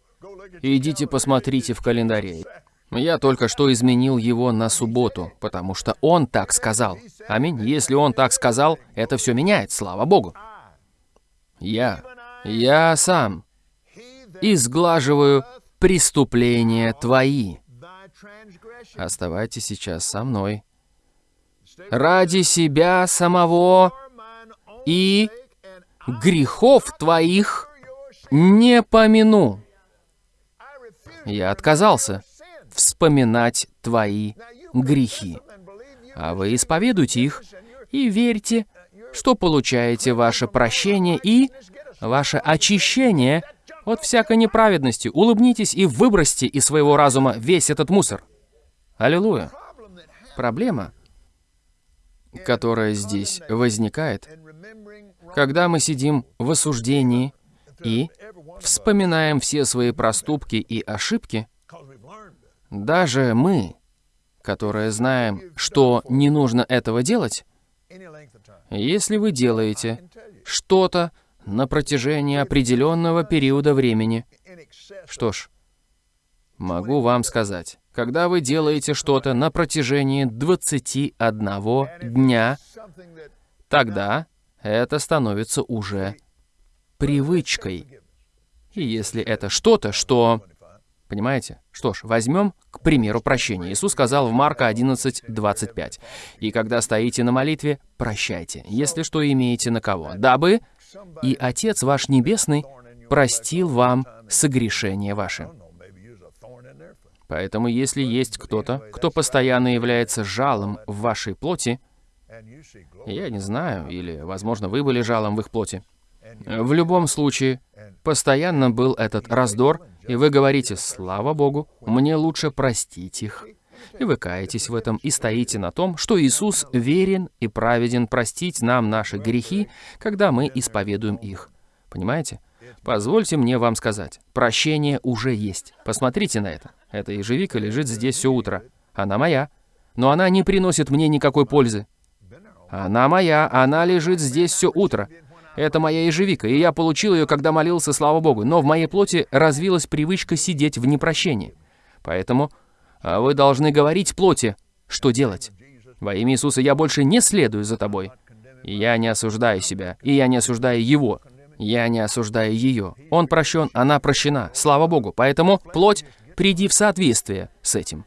идите посмотрите в календаре. Я только что изменил его на субботу, потому что он так сказал. Аминь. Если он так сказал, это все меняет, слава Богу. Я, я сам изглаживаю преступления твои. Оставайтесь сейчас со мной. Ради себя самого и грехов твоих не помяну. Я отказался вспоминать твои грехи. А вы исповедуйте их и верьте, что получаете ваше прощение и ваше очищение от всякой неправедности. Улыбнитесь и выбросьте из своего разума весь этот мусор. Аллилуйя. Проблема, которая здесь возникает, когда мы сидим в осуждении и вспоминаем все свои проступки и ошибки, даже мы, которые знаем, что не нужно этого делать, если вы делаете что-то на протяжении определенного периода времени, что ж, могу вам сказать, когда вы делаете что-то на протяжении 21 дня, тогда это становится уже привычкой. И если это что-то, что... Понимаете? Что ж, возьмем, к примеру, прощение. Иисус сказал в Марка 11, 25. «И когда стоите на молитве, прощайте, если что имеете на кого, дабы и Отец ваш Небесный простил вам согрешения ваши». I don't know, maybe use a thorn in their foot. Поэтому если есть кто-то, кто постоянно является жалом в вашей плоти, я не знаю, или, возможно, вы были жалом в их плоти, в любом случае, постоянно был этот раздор, и вы говорите, слава Богу, мне лучше простить их. И вы каетесь в этом и стоите на том, что Иисус верен и праведен простить нам наши грехи, когда мы исповедуем их. Понимаете? Позвольте мне вам сказать, прощение уже есть. Посмотрите на это. Эта ежевика лежит здесь все утро. Она моя. Но она не приносит мне никакой пользы. Она моя, она лежит здесь все утро. Это моя ежевика, и я получил ее, когда молился, слава Богу. Но в моей плоти развилась привычка сидеть в непрощении. Поэтому а вы должны говорить плоти, что делать. Во имя Иисуса я больше не следую за тобой. Я не осуждаю себя, и я не осуждаю его. Я не осуждаю ее. Он прощен, она прощена. Слава Богу. Поэтому, плоть, приди в соответствие с этим.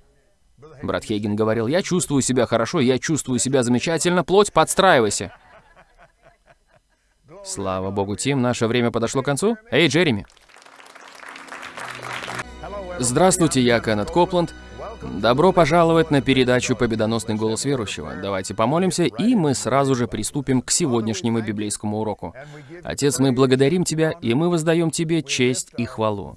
Брат Хейген говорил, я чувствую себя хорошо, я чувствую себя замечательно, плоть, подстраивайся. Слава Богу, Тим, наше время подошло к концу. Эй, Джереми. Здравствуйте, я Кеннет Копланд. Добро пожаловать на передачу «Победоносный голос верующего». Давайте помолимся, и мы сразу же приступим к сегодняшнему библейскому уроку. Отец, мы благодарим Тебя, и мы воздаем Тебе честь и хвалу.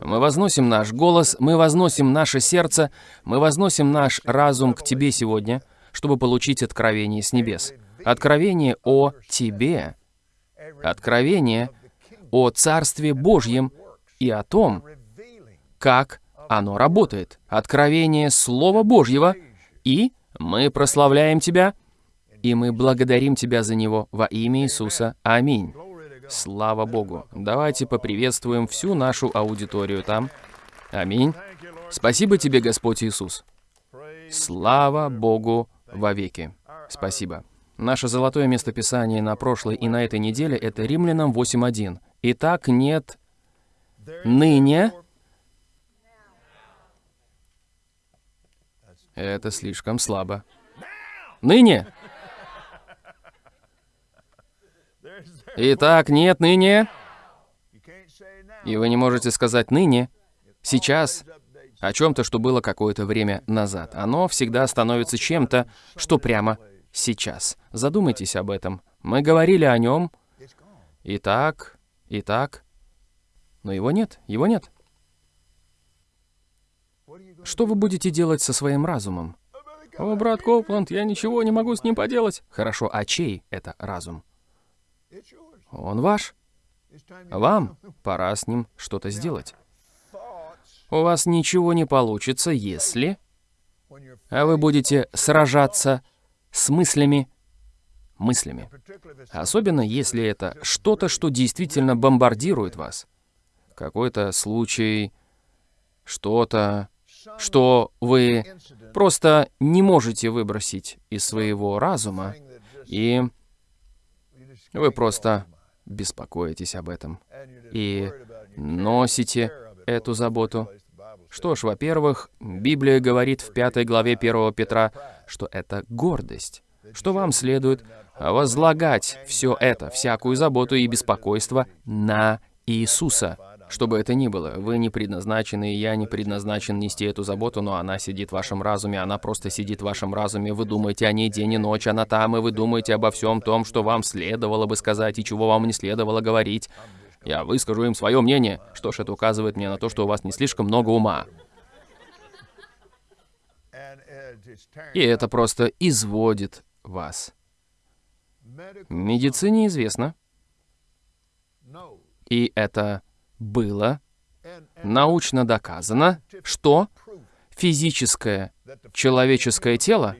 Мы возносим наш голос, мы возносим наше сердце, мы возносим наш разум к Тебе сегодня, чтобы получить откровение с небес. Откровение о Тебе. Откровение о Царстве Божьем и о том, как оно работает. Откровение Слова Божьего. И мы прославляем Тебя, и мы благодарим Тебя за него во имя Иисуса. Аминь. Слава Богу. Давайте поприветствуем всю нашу аудиторию там. Аминь. Спасибо Тебе, Господь Иисус. Слава Богу вовеки. Спасибо. Наше золотое местописание на прошлой и на этой неделе — это Римлянам 8.1. Итак, нет ныне Это слишком слабо. Ныне? Итак, нет ныне. И вы не можете сказать ныне, сейчас, о чем-то, что было какое-то время назад. Оно всегда становится чем-то, что прямо сейчас. Задумайтесь об этом. Мы говорили о нем. Итак, итак. Но его нет, его нет. Что вы будете делать со своим разумом? О, брат Копланд, я ничего не могу с ним поделать. Хорошо, а чей это разум? Он ваш. Вам пора с ним что-то сделать. У вас ничего не получится, если... А вы будете сражаться с мыслями, мыслями. Особенно, если это что-то, что действительно бомбардирует вас. Какой-то случай, что-то, что вы просто не можете выбросить из своего разума, и вы просто беспокоитесь об этом и носите эту заботу. Что ж, во-первых, Библия говорит в пятой главе 1 Петра, что это гордость, что вам следует возлагать все это, всякую заботу и беспокойство на Иисуса, что бы это ни было, вы не предназначены, и я не предназначен нести эту заботу, но она сидит в вашем разуме, она просто сидит в вашем разуме. Вы думаете о ней день и ночь, она там, и вы думаете обо всем том, что вам следовало бы сказать и чего вам не следовало говорить. Я выскажу им свое мнение. Что ж, это указывает мне на то, что у вас не слишком много ума. И это просто изводит вас. Медицине известно, и это было научно доказано, что физическое человеческое тело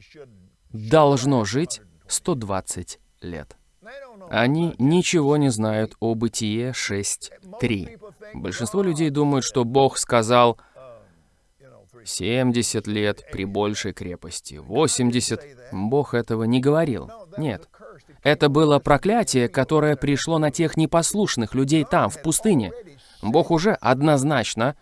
должно жить 120 лет. Они ничего не знают о Бытие 6.3. Большинство людей думают, что Бог сказал 70 лет при большей крепости, 80. Бог этого не говорил. Нет. Это было проклятие, которое пришло на тех непослушных людей там, в пустыне. Бог уже однозначно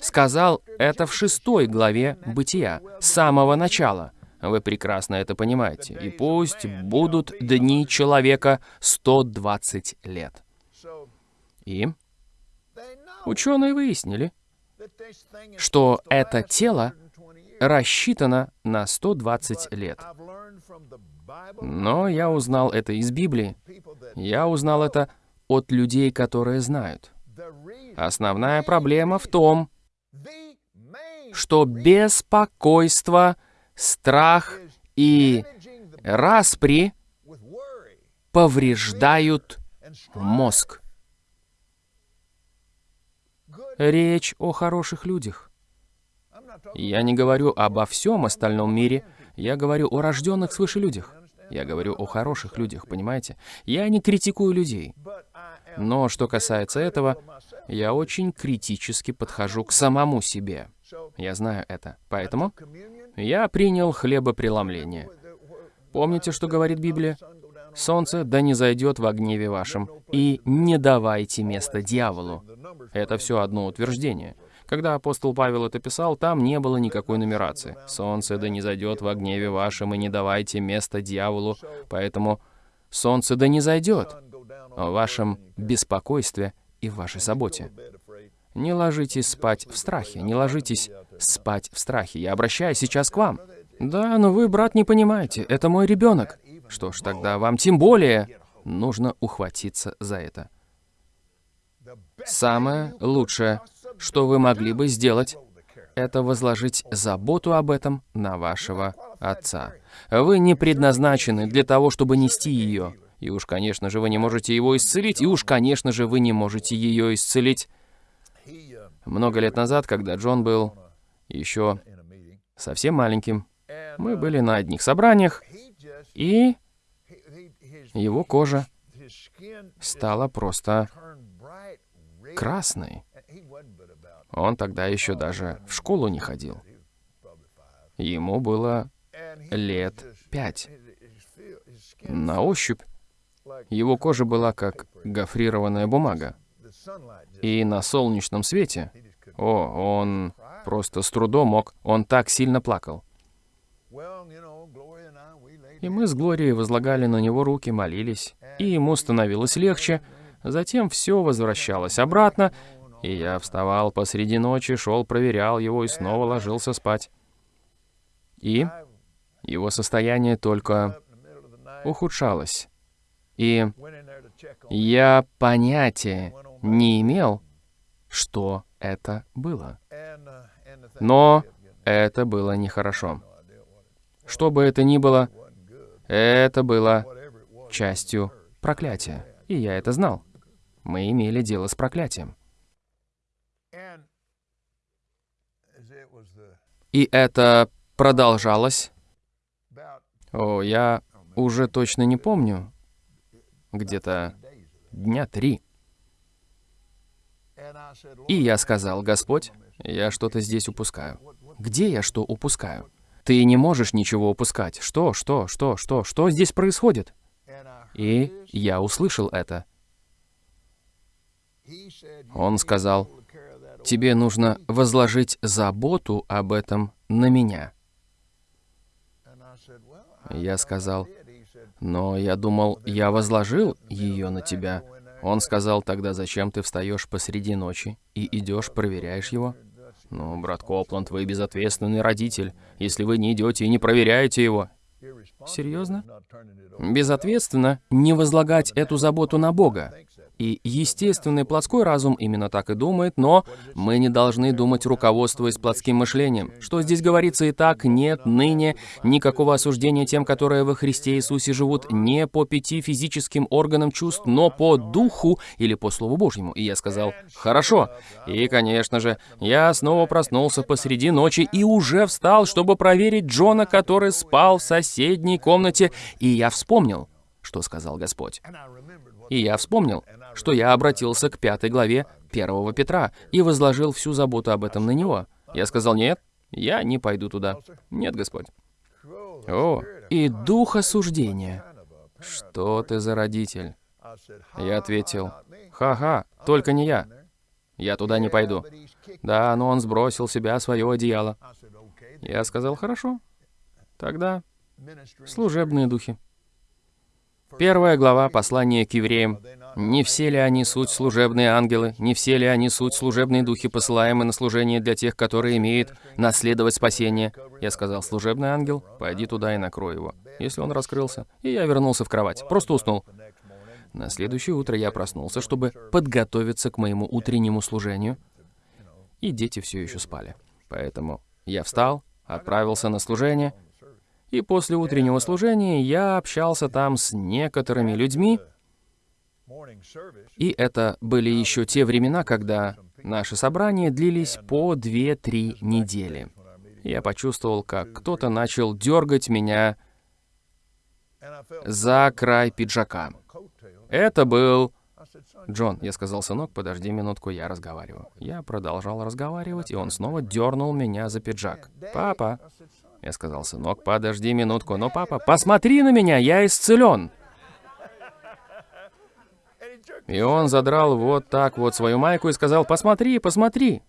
сказал это в шестой главе Бытия, с самого начала. Вы прекрасно это понимаете. И пусть будут дни человека 120 лет. И ученые выяснили, что это тело рассчитано на 120 лет. Но я узнал это из Библии. Я узнал это от людей, которые знают. Основная проблема в том, что беспокойство, страх и распри повреждают мозг. Речь о хороших людях. Я не говорю обо всем остальном мире, я говорю о рожденных свыше людях. Я говорю о хороших людях, понимаете? Я не критикую людей. Но что касается этого, я очень критически подхожу к самому себе. Я знаю это. Поэтому я принял хлебопреломление. Помните, что говорит Библия? Солнце да не зайдет во гневе вашем, и не давайте место дьяволу. Это все одно утверждение. Когда апостол Павел это писал, там не было никакой нумерации. Солнце да не зайдет во гневе вашем, и не давайте место дьяволу. Поэтому солнце да не зайдет в вашем беспокойстве и в вашей заботе. Не ложитесь спать в страхе, не ложитесь спать в страхе. Я обращаюсь сейчас к вам. Да, но вы, брат, не понимаете, это мой ребенок. Что ж, тогда вам тем более нужно ухватиться за это. Самое лучшее, что вы могли бы сделать, это возложить заботу об этом на вашего отца. Вы не предназначены для того, чтобы нести ее. И уж, конечно же, вы не можете его исцелить, и уж, конечно же, вы не можете ее исцелить. Много лет назад, когда Джон был еще совсем маленьким, мы были на одних собраниях, и его кожа стала просто красной. Он тогда еще даже в школу не ходил. Ему было лет пять. На ощупь его кожа была как гофрированная бумага. И на солнечном свете, о, он просто с трудом мог, он так сильно плакал. И мы с Глорией возлагали на него руки, молились, и ему становилось легче. Затем все возвращалось обратно, и я вставал посреди ночи, шел, проверял его и снова ложился спать. И его состояние только ухудшалось. И я понятия не имел, что это было. Но это было it Что бы это ни было. Это было частью проклятия. И я это знал. Мы имели дело с проклятием. И это продолжалось. О, я уже точно не помню. Где-то дня три. И я сказал, Господь, я что-то здесь упускаю. Где я что упускаю? Ты не можешь ничего упускать. Что, что, что, что, что здесь происходит? И я услышал это. Он сказал, тебе нужно возложить заботу об этом на меня. Я сказал, но я думал, я возложил ее на тебя. Он сказал, тогда зачем ты встаешь посреди ночи и идешь, проверяешь его? Ну, брат Копланд, вы безответственный родитель, если вы не идете и не проверяете его. Серьезно? Безответственно не возлагать эту заботу на Бога. И естественный плотской разум именно так и думает, но мы не должны думать, руководствуясь плотским мышлением. Что здесь говорится и так, нет ныне никакого осуждения тем, которые во Христе Иисусе живут не по пяти физическим органам чувств, но по духу или по Слову Божьему. И я сказал, хорошо. И, конечно же, я снова проснулся посреди ночи и уже встал, чтобы проверить Джона, который спал в соседней комнате. И я вспомнил, что сказал Господь. И я вспомнил, что я обратился к пятой главе первого Петра и возложил всю заботу об этом на него. Я сказал, нет, я не пойду туда. Нет, Господь. О, и дух осуждения. Что ты за родитель? Я ответил, ха-ха, только не я. Я туда не пойду. Да, но он сбросил себя свое одеяло. Я сказал, хорошо. Тогда служебные духи. Первая глава послания к евреям. Не все ли они суть служебные ангелы? Не все ли они суть служебные духи, посылаемые на служение для тех, которые имеют наследовать спасение? Я сказал, служебный ангел, пойди туда и накрой его. Если он раскрылся. И я вернулся в кровать. Просто уснул. На следующее утро я проснулся, чтобы подготовиться к моему утреннему служению. И дети все еще спали. Поэтому я встал, отправился на служение. И после утреннего служения я общался там с некоторыми людьми, и это были еще те времена, когда Наши собрания длились по 2-3 недели. Я почувствовал, как кто-то начал дергать меня за край пиджака. Это был... Джон, я сказал, сынок, подожди минутку, я разговариваю. Я продолжал разговаривать, и он снова дернул меня за пиджак. Папа, я сказал, сынок, подожди минутку, но папа, посмотри на меня, я исцелен. И он задрал вот так вот свою майку и сказал, посмотри, посмотри.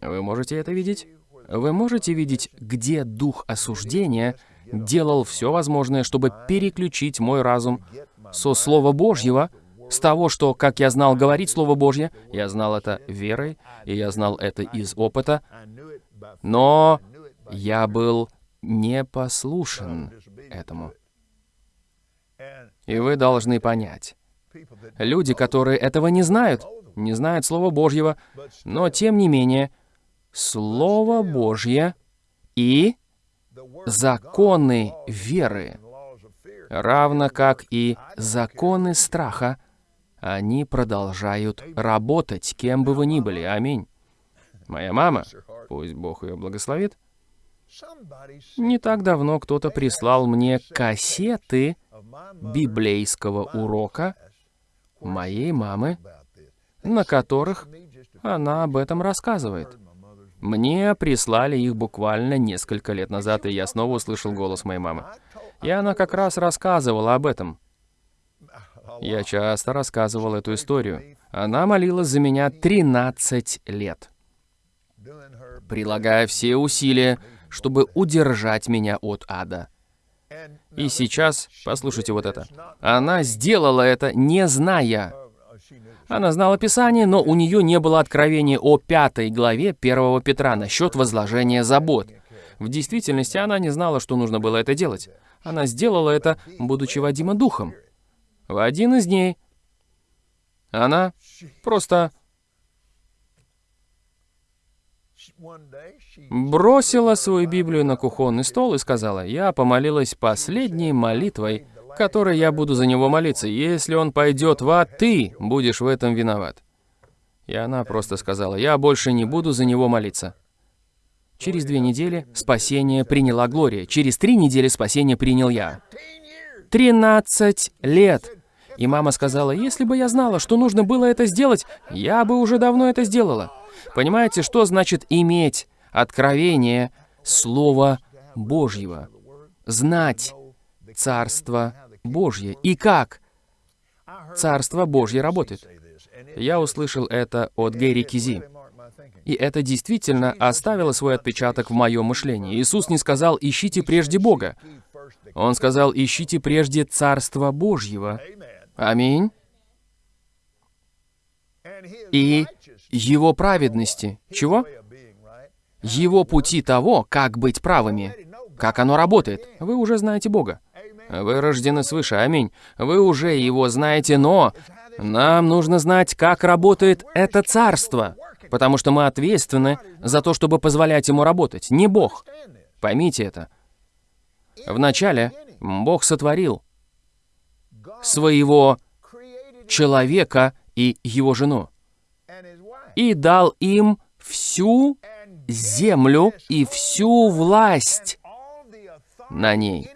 Вы можете это видеть? Вы можете видеть, где дух осуждения делал все возможное, чтобы переключить мой разум со Слова Божьего, с того, что, как я знал говорить Слово Божье, я знал это верой, и я знал это из опыта, но я был непослушен этому. И вы должны понять, люди, которые этого не знают, не знают Слова Божьего, но тем не менее, Слово Божье и законы веры, равно как и законы страха, они продолжают работать, кем бы вы ни были. Аминь. Моя мама, пусть Бог ее благословит, не так давно кто-то прислал мне кассеты библейского урока моей мамы, на которых она об этом рассказывает. Мне прислали их буквально несколько лет назад, и я снова услышал голос моей мамы. И она как раз рассказывала об этом. Я часто рассказывал эту историю. Она молилась за меня 13 лет, прилагая все усилия, чтобы удержать меня от ада. И сейчас, послушайте вот это. Она сделала это, не зная. Она знала Писание, но у нее не было откровения о пятой главе первого Петра насчет возложения забот. В действительности она не знала, что нужно было это делать. Она сделала это, будучи водима духом. В один из дней она просто бросила свою Библию на кухонный стол и сказала, «Я помолилась последней молитвой, которой я буду за него молиться. Если он пойдет в ад, ты будешь в этом виноват». И она просто сказала, «Я больше не буду за него молиться». Через две недели спасение приняла Глория. Через три недели спасение принял я. Тринадцать лет. И мама сказала, если бы я знала, что нужно было это сделать, я бы уже давно это сделала. Понимаете, что значит иметь откровение Слова Божьего? Знать Царство Божье. И как Царство Божье работает. Я услышал это от Гэри Кизи. И это действительно оставило свой отпечаток в моем мышлении. Иисус не сказал «ищите прежде Бога». Он сказал «ищите прежде Царство Божьего». Аминь. И его праведности. Чего? Его пути того, как быть правыми. Как оно работает. Вы уже знаете Бога. Вы рождены свыше, аминь. Вы уже его знаете, но нам нужно знать, как работает это царство. Потому что мы ответственны за то, чтобы позволять ему работать, не Бог. Поймите это. Вначале Бог сотворил своего человека и его жену и дал им всю землю и всю власть на ней.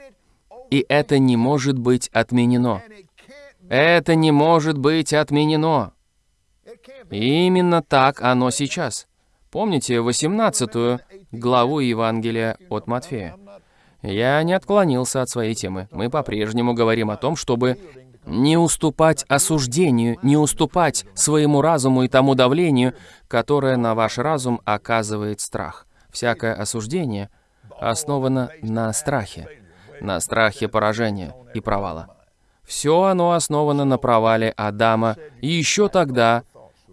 И это не может быть отменено. Это не может быть отменено. И именно так оно сейчас. Помните 18 главу Евангелия от Матфея? Я не отклонился от своей темы. Мы по-прежнему говорим о том, чтобы не уступать осуждению, не уступать своему разуму и тому давлению, которое на ваш разум оказывает страх. Всякое осуждение основано на страхе, на страхе поражения и провала. Все оно основано на провале Адама еще тогда,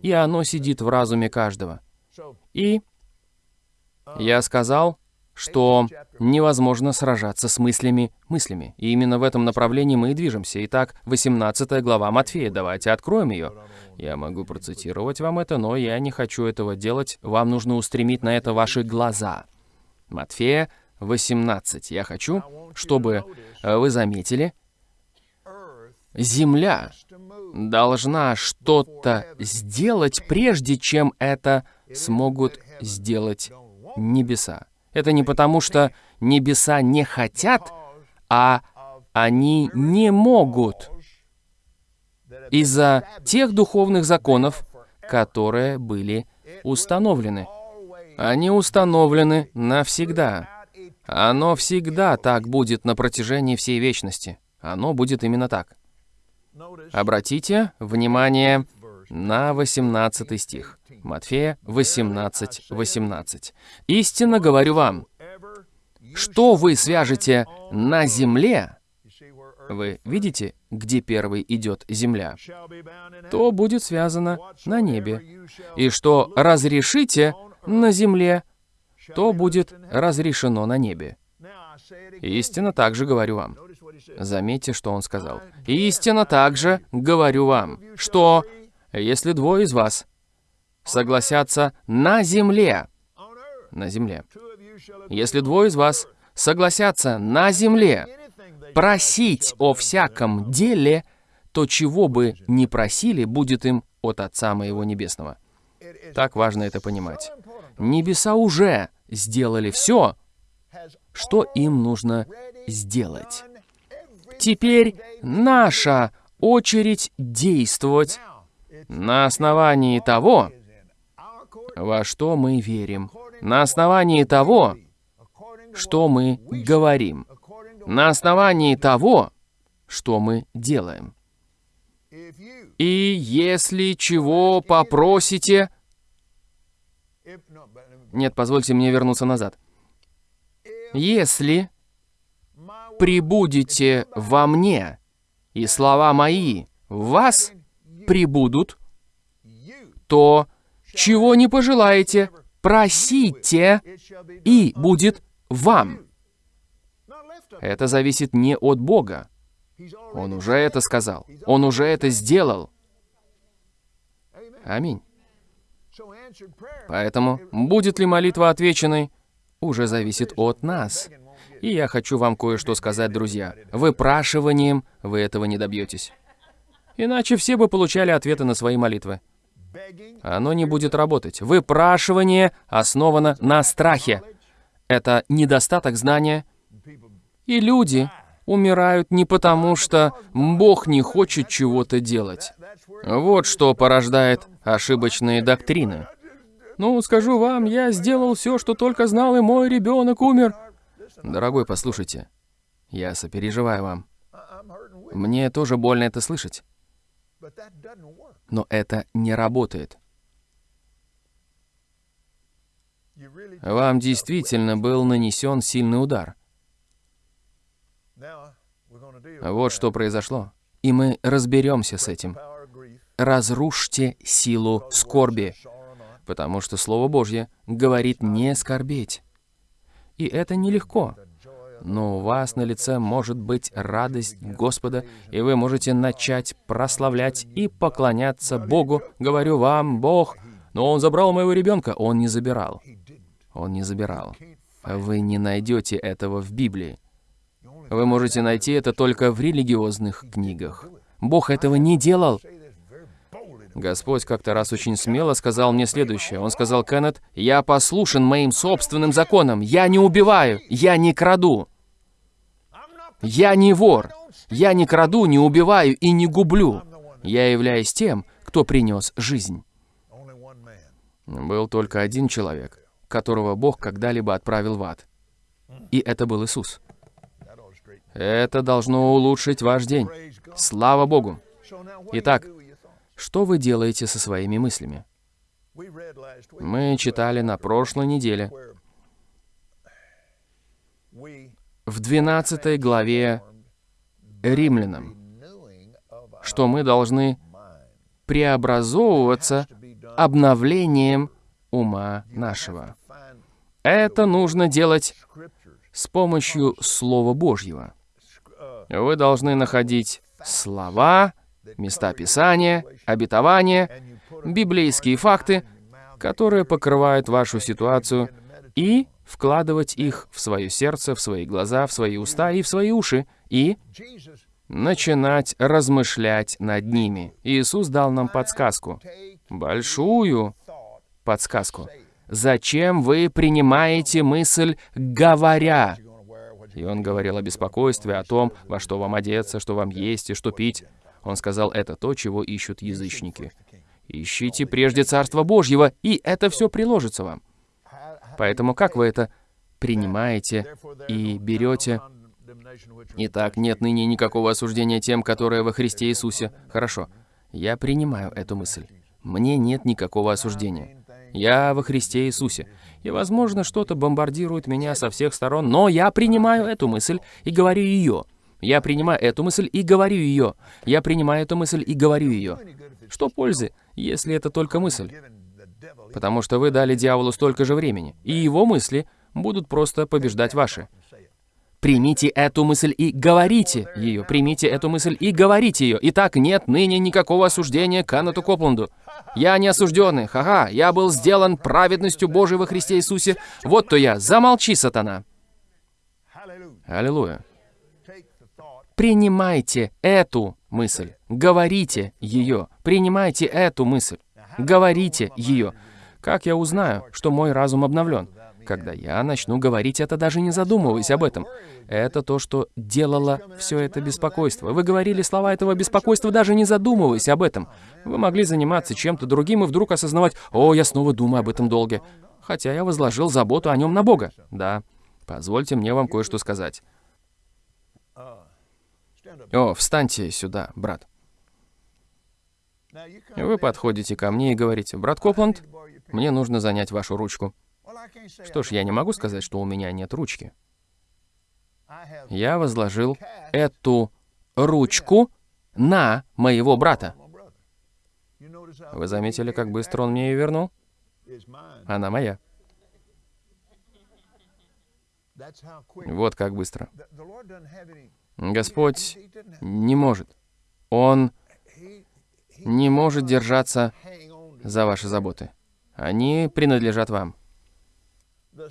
и оно сидит в разуме каждого. И я сказал, что невозможно сражаться с мыслями мыслями. И именно в этом направлении мы и движемся. Итак, 18 глава Матфея. Давайте откроем ее. Я могу процитировать вам это, но я не хочу этого делать. Вам нужно устремить на это ваши глаза. Матфея 18. Я хочу, чтобы вы заметили, Земля должна что-то сделать, прежде чем это смогут сделать небеса. Это не потому, что небеса не хотят, а они не могут из-за тех духовных законов, которые были установлены. Они установлены навсегда. Оно всегда так будет на протяжении всей вечности. Оно будет именно так. Обратите внимание на 18 стих. Матфея 18, 18. «Истинно говорю вам, что вы свяжете на земле, вы видите, где первый идет земля, то будет связано на небе. И что разрешите на земле, то будет разрешено на небе. Истинно также говорю вам. Заметьте, что он сказал. Истинно также говорю вам, что если двое из вас согласятся на земле, на земле, если двое из вас согласятся на земле просить о всяком деле, то чего бы ни просили, будет им от Отца Моего Небесного. Так важно это понимать. Небеса уже сделали все, что им нужно сделать. Теперь наша очередь действовать на основании того, во что мы верим, на основании того, что мы говорим, на основании того, что мы делаем. И если чего попросите... Нет, позвольте мне вернуться назад. Если прибудете во мне, и слова мои в вас прибудут, то чего не пожелаете, просите, и будет вам. Это зависит не от Бога. Он уже это сказал. Он уже это сделал. Аминь. Поэтому, будет ли молитва отвеченной, уже зависит от нас. И я хочу вам кое-что сказать, друзья. Выпрашиванием вы этого не добьетесь. Иначе все бы получали ответы на свои молитвы. Оно не будет работать. Выпрашивание основано на страхе. Это недостаток знания. И люди умирают не потому, что Бог не хочет чего-то делать. Вот что порождает ошибочные доктрины. Ну, скажу вам, я сделал все, что только знал, и мой ребенок умер. Дорогой, послушайте, я сопереживаю вам. Мне тоже больно это слышать. Но это не работает. Вам действительно был нанесен сильный удар. Вот что произошло. И мы разберемся с этим. Разрушьте силу скорби, потому что Слово Божье говорит не скорбеть. И это нелегко. Но у вас на лице может быть радость Господа, и вы можете начать прославлять и поклоняться Богу. Говорю вам, Бог, но Он забрал моего ребенка. Он не забирал. Он не забирал. Вы не найдете этого в Библии. Вы можете найти это только в религиозных книгах. Бог этого не делал. Господь как-то раз очень смело сказал мне следующее. Он сказал, Кеннет, я послушен моим собственным законам. Я не убиваю, я не краду. Я не вор. Я не краду, не убиваю и не гублю. Я являюсь тем, кто принес жизнь. Был только один человек, которого Бог когда-либо отправил в ад. И это был Иисус. Это должно улучшить ваш день. Слава Богу. Итак, что вы делаете со своими мыслями? Мы читали на прошлой неделе в 12 главе Римлянам, что мы должны преобразовываться обновлением ума нашего. Это нужно делать с помощью Слова Божьего. Вы должны находить слова, места Писания, обетования, библейские факты, которые покрывают вашу ситуацию, и вкладывать их в свое сердце, в свои глаза, в свои уста и в свои уши, и начинать размышлять над ними. Иисус дал нам подсказку, большую подсказку. Зачем вы принимаете мысль, говоря? И он говорил о беспокойстве, о том, во что вам одеться, что вам есть и что пить. Он сказал, это то, чего ищут язычники. Ищите прежде Царство Божьего, и это все приложится вам. Поэтому как вы это принимаете и берете? Итак, нет ныне никакого осуждения тем, которые во Христе Иисусе. Хорошо, я принимаю эту мысль. Мне нет никакого осуждения. Я во Христе Иисусе. И, возможно, что-то бомбардирует меня со всех сторон, но я принимаю эту мысль и говорю ее. Я принимаю эту мысль и говорю ее. Я принимаю эту мысль и говорю ее. Что пользы, если это только мысль? Потому что вы дали дьяволу столько же времени, и его мысли будут просто побеждать ваши. Примите эту мысль и говорите ее. Примите эту мысль и говорите ее. Итак, нет ныне никакого осуждения Канату Копланду. Я не осужденный, ха-ха, я был сделан праведностью Божией во Христе Иисусе. Вот то я. Замолчи, сатана. Аллилуйя. Принимайте эту мысль. Говорите ее. Принимайте эту мысль. Говорите ее. Как я узнаю, что мой разум обновлен? Когда я начну говорить это, даже не задумываясь об этом. Это то, что делало все это беспокойство. Вы говорили слова этого беспокойства, даже не задумываясь об этом. Вы могли заниматься чем-то другим и вдруг осознавать, «О, я снова думаю об этом долге». Хотя я возложил заботу о нем на Бога. Да. Позвольте мне вам кое-что сказать. О, встаньте сюда, брат. Вы подходите ко мне и говорите, «Брат Копланд, мне нужно занять вашу ручку». Что ж, я не могу сказать, что у меня нет ручки. Я возложил эту ручку на моего брата. Вы заметили, как быстро он мне ее вернул? Она моя. Вот как быстро. Господь не может. Он не может держаться за ваши заботы. Они принадлежат вам.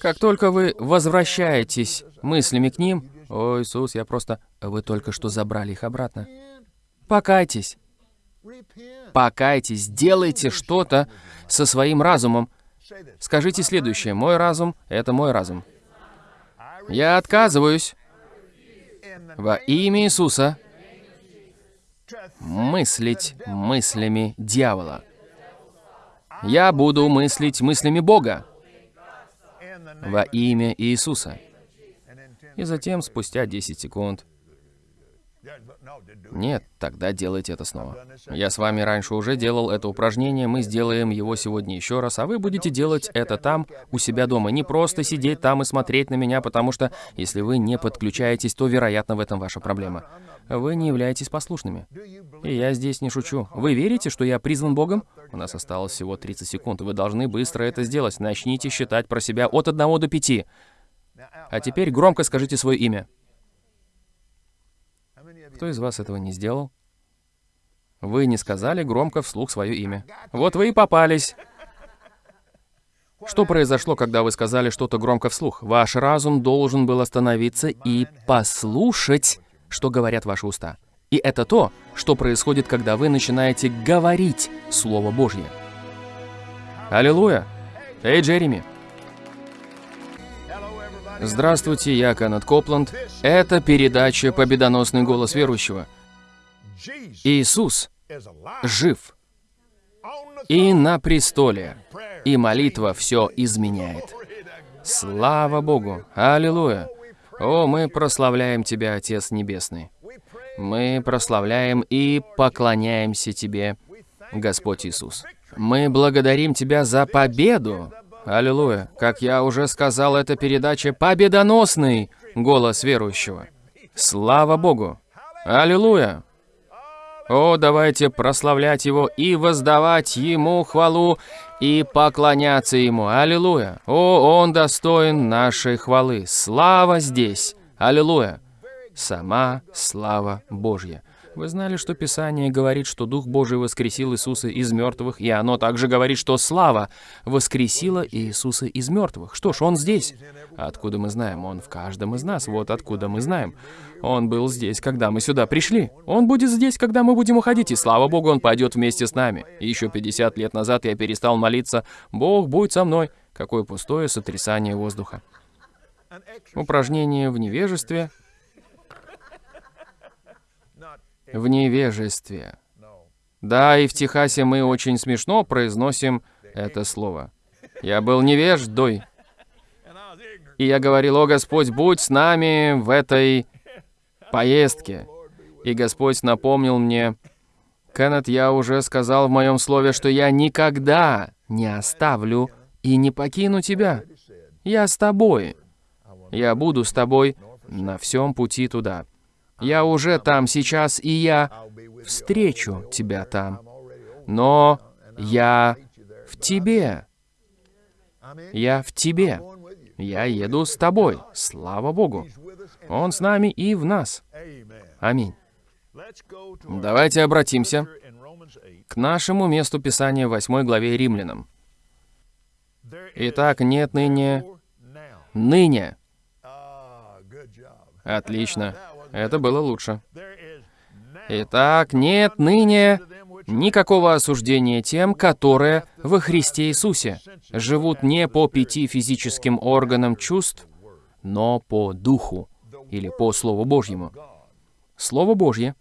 Как только вы возвращаетесь мыслями к ним, «О, Иисус, я просто...» Вы только что забрали их обратно. Покайтесь. Покайтесь, делайте что-то со своим разумом. Скажите следующее. Мой разум — это мой разум. Я отказываюсь во имя Иисуса мыслить мыслями дьявола. Я буду мыслить мыслями Бога во имя Иисуса. И затем, спустя 10 секунд, нет, тогда делайте это снова. Я с вами раньше уже делал это упражнение, мы сделаем его сегодня еще раз, а вы будете делать это там, у себя дома. Не просто сидеть там и смотреть на меня, потому что если вы не подключаетесь, то, вероятно, в этом ваша проблема. Вы не являетесь послушными. И я здесь не шучу. Вы верите, что я призван Богом? У нас осталось всего 30 секунд. Вы должны быстро это сделать. Начните считать про себя от 1 до 5. А теперь громко скажите свое имя. Кто из вас этого не сделал? Вы не сказали громко вслух свое имя. Вот вы и попались. Что произошло, когда вы сказали что-то громко вслух? Ваш разум должен был остановиться и послушать, что говорят ваши уста. И это то, что происходит, когда вы начинаете говорить Слово Божье. Аллилуйя! Эй, Джереми! Здравствуйте, я Канат Копланд. Это передача «Победоносный голос верующего». Иисус жив и на престоле, и молитва все изменяет. Слава Богу! Аллилуйя! О, мы прославляем Тебя, Отец Небесный. Мы прославляем и поклоняемся Тебе, Господь Иисус. Мы благодарим Тебя за победу, Аллилуйя. Как я уже сказал, эта передача победоносный голос верующего. Слава Богу. Аллилуйя. О, давайте прославлять Его и воздавать Ему хвалу и поклоняться Ему. Аллилуйя. О, Он достоин нашей хвалы. Слава здесь. Аллилуйя. сама слава Божья. Вы знали, что Писание говорит, что Дух Божий воскресил Иисуса из мертвых, и оно также говорит, что слава воскресила Иисуса из мертвых. Что ж, Он здесь. Откуда мы знаем? Он в каждом из нас. Вот откуда мы знаем. Он был здесь, когда мы сюда пришли. Он будет здесь, когда мы будем уходить, и слава Богу, Он пойдет вместе с нами. Еще 50 лет назад я перестал молиться «Бог, будь со мной». Какое пустое сотрясание воздуха. Упражнение в невежестве. В невежестве. Да, и в Техасе мы очень смешно произносим это слово. Я был невеждой. И я говорил, о Господь, будь с нами в этой поездке. И Господь напомнил мне, Кеннет, я уже сказал в моем слове, что я никогда не оставлю и не покину тебя. Я с тобой. Я буду с тобой на всем пути туда. Я уже там сейчас, и я встречу тебя там. Но я в тебе. Я в тебе. Я еду с тобой. Слава Богу. Он с нами и в нас. Аминь. Давайте обратимся к нашему месту Писания в 8 главе Римлянам. Итак, нет ныне... Ныне. Отлично. Это было лучше. Итак, нет ныне никакого осуждения тем, которые во Христе Иисусе живут не по пяти физическим органам чувств, но по Духу или по Слову Божьему. Слово Божье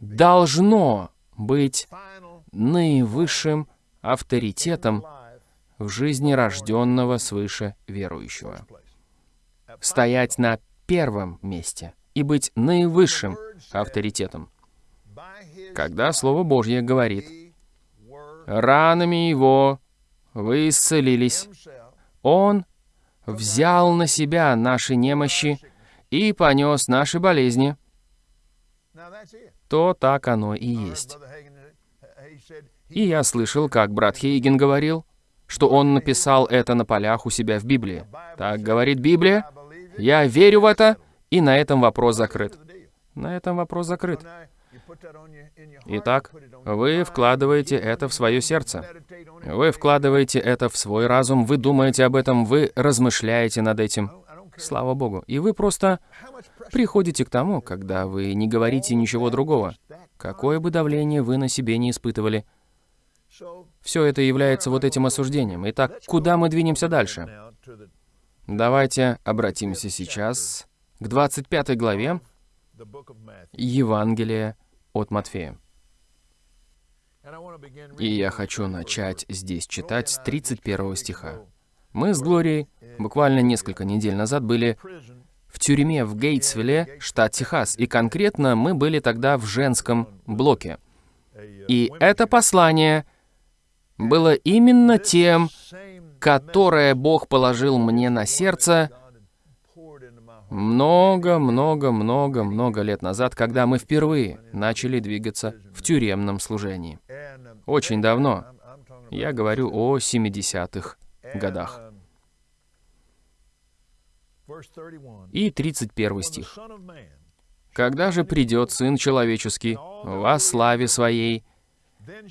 должно быть наивысшим авторитетом в жизни рожденного свыше верующего. Стоять на первом месте и быть наивысшим авторитетом. Когда Слово Божье говорит, «Ранами Его вы исцелились», Он взял на себя наши немощи и понес наши болезни, то так оно и есть. И я слышал, как брат Хейген говорил, что он написал это на полях у себя в Библии. Так говорит Библия, я верю в это, и на этом вопрос закрыт. На этом вопрос закрыт. Итак, вы вкладываете это в свое сердце. Вы вкладываете это в свой разум, вы думаете об этом, вы размышляете над этим. Слава Богу. И вы просто приходите к тому, когда вы не говорите ничего другого. Какое бы давление вы на себе не испытывали. Все это является вот этим осуждением. Итак, куда мы двинемся дальше? Давайте обратимся сейчас к 25 главе Евангелия от Матфея. И я хочу начать здесь читать с 31 стиха. Мы с Глорией буквально несколько недель назад были в тюрьме в Гейтсвилле, штат Техас, и конкретно мы были тогда в женском блоке. И это послание было именно тем, которое Бог положил мне на сердце много-много-много-много лет назад, когда мы впервые начали двигаться в тюремном служении. Очень давно. Я говорю о 70-х годах. И 31 стих. «Когда же придет Сын Человеческий во славе Своей,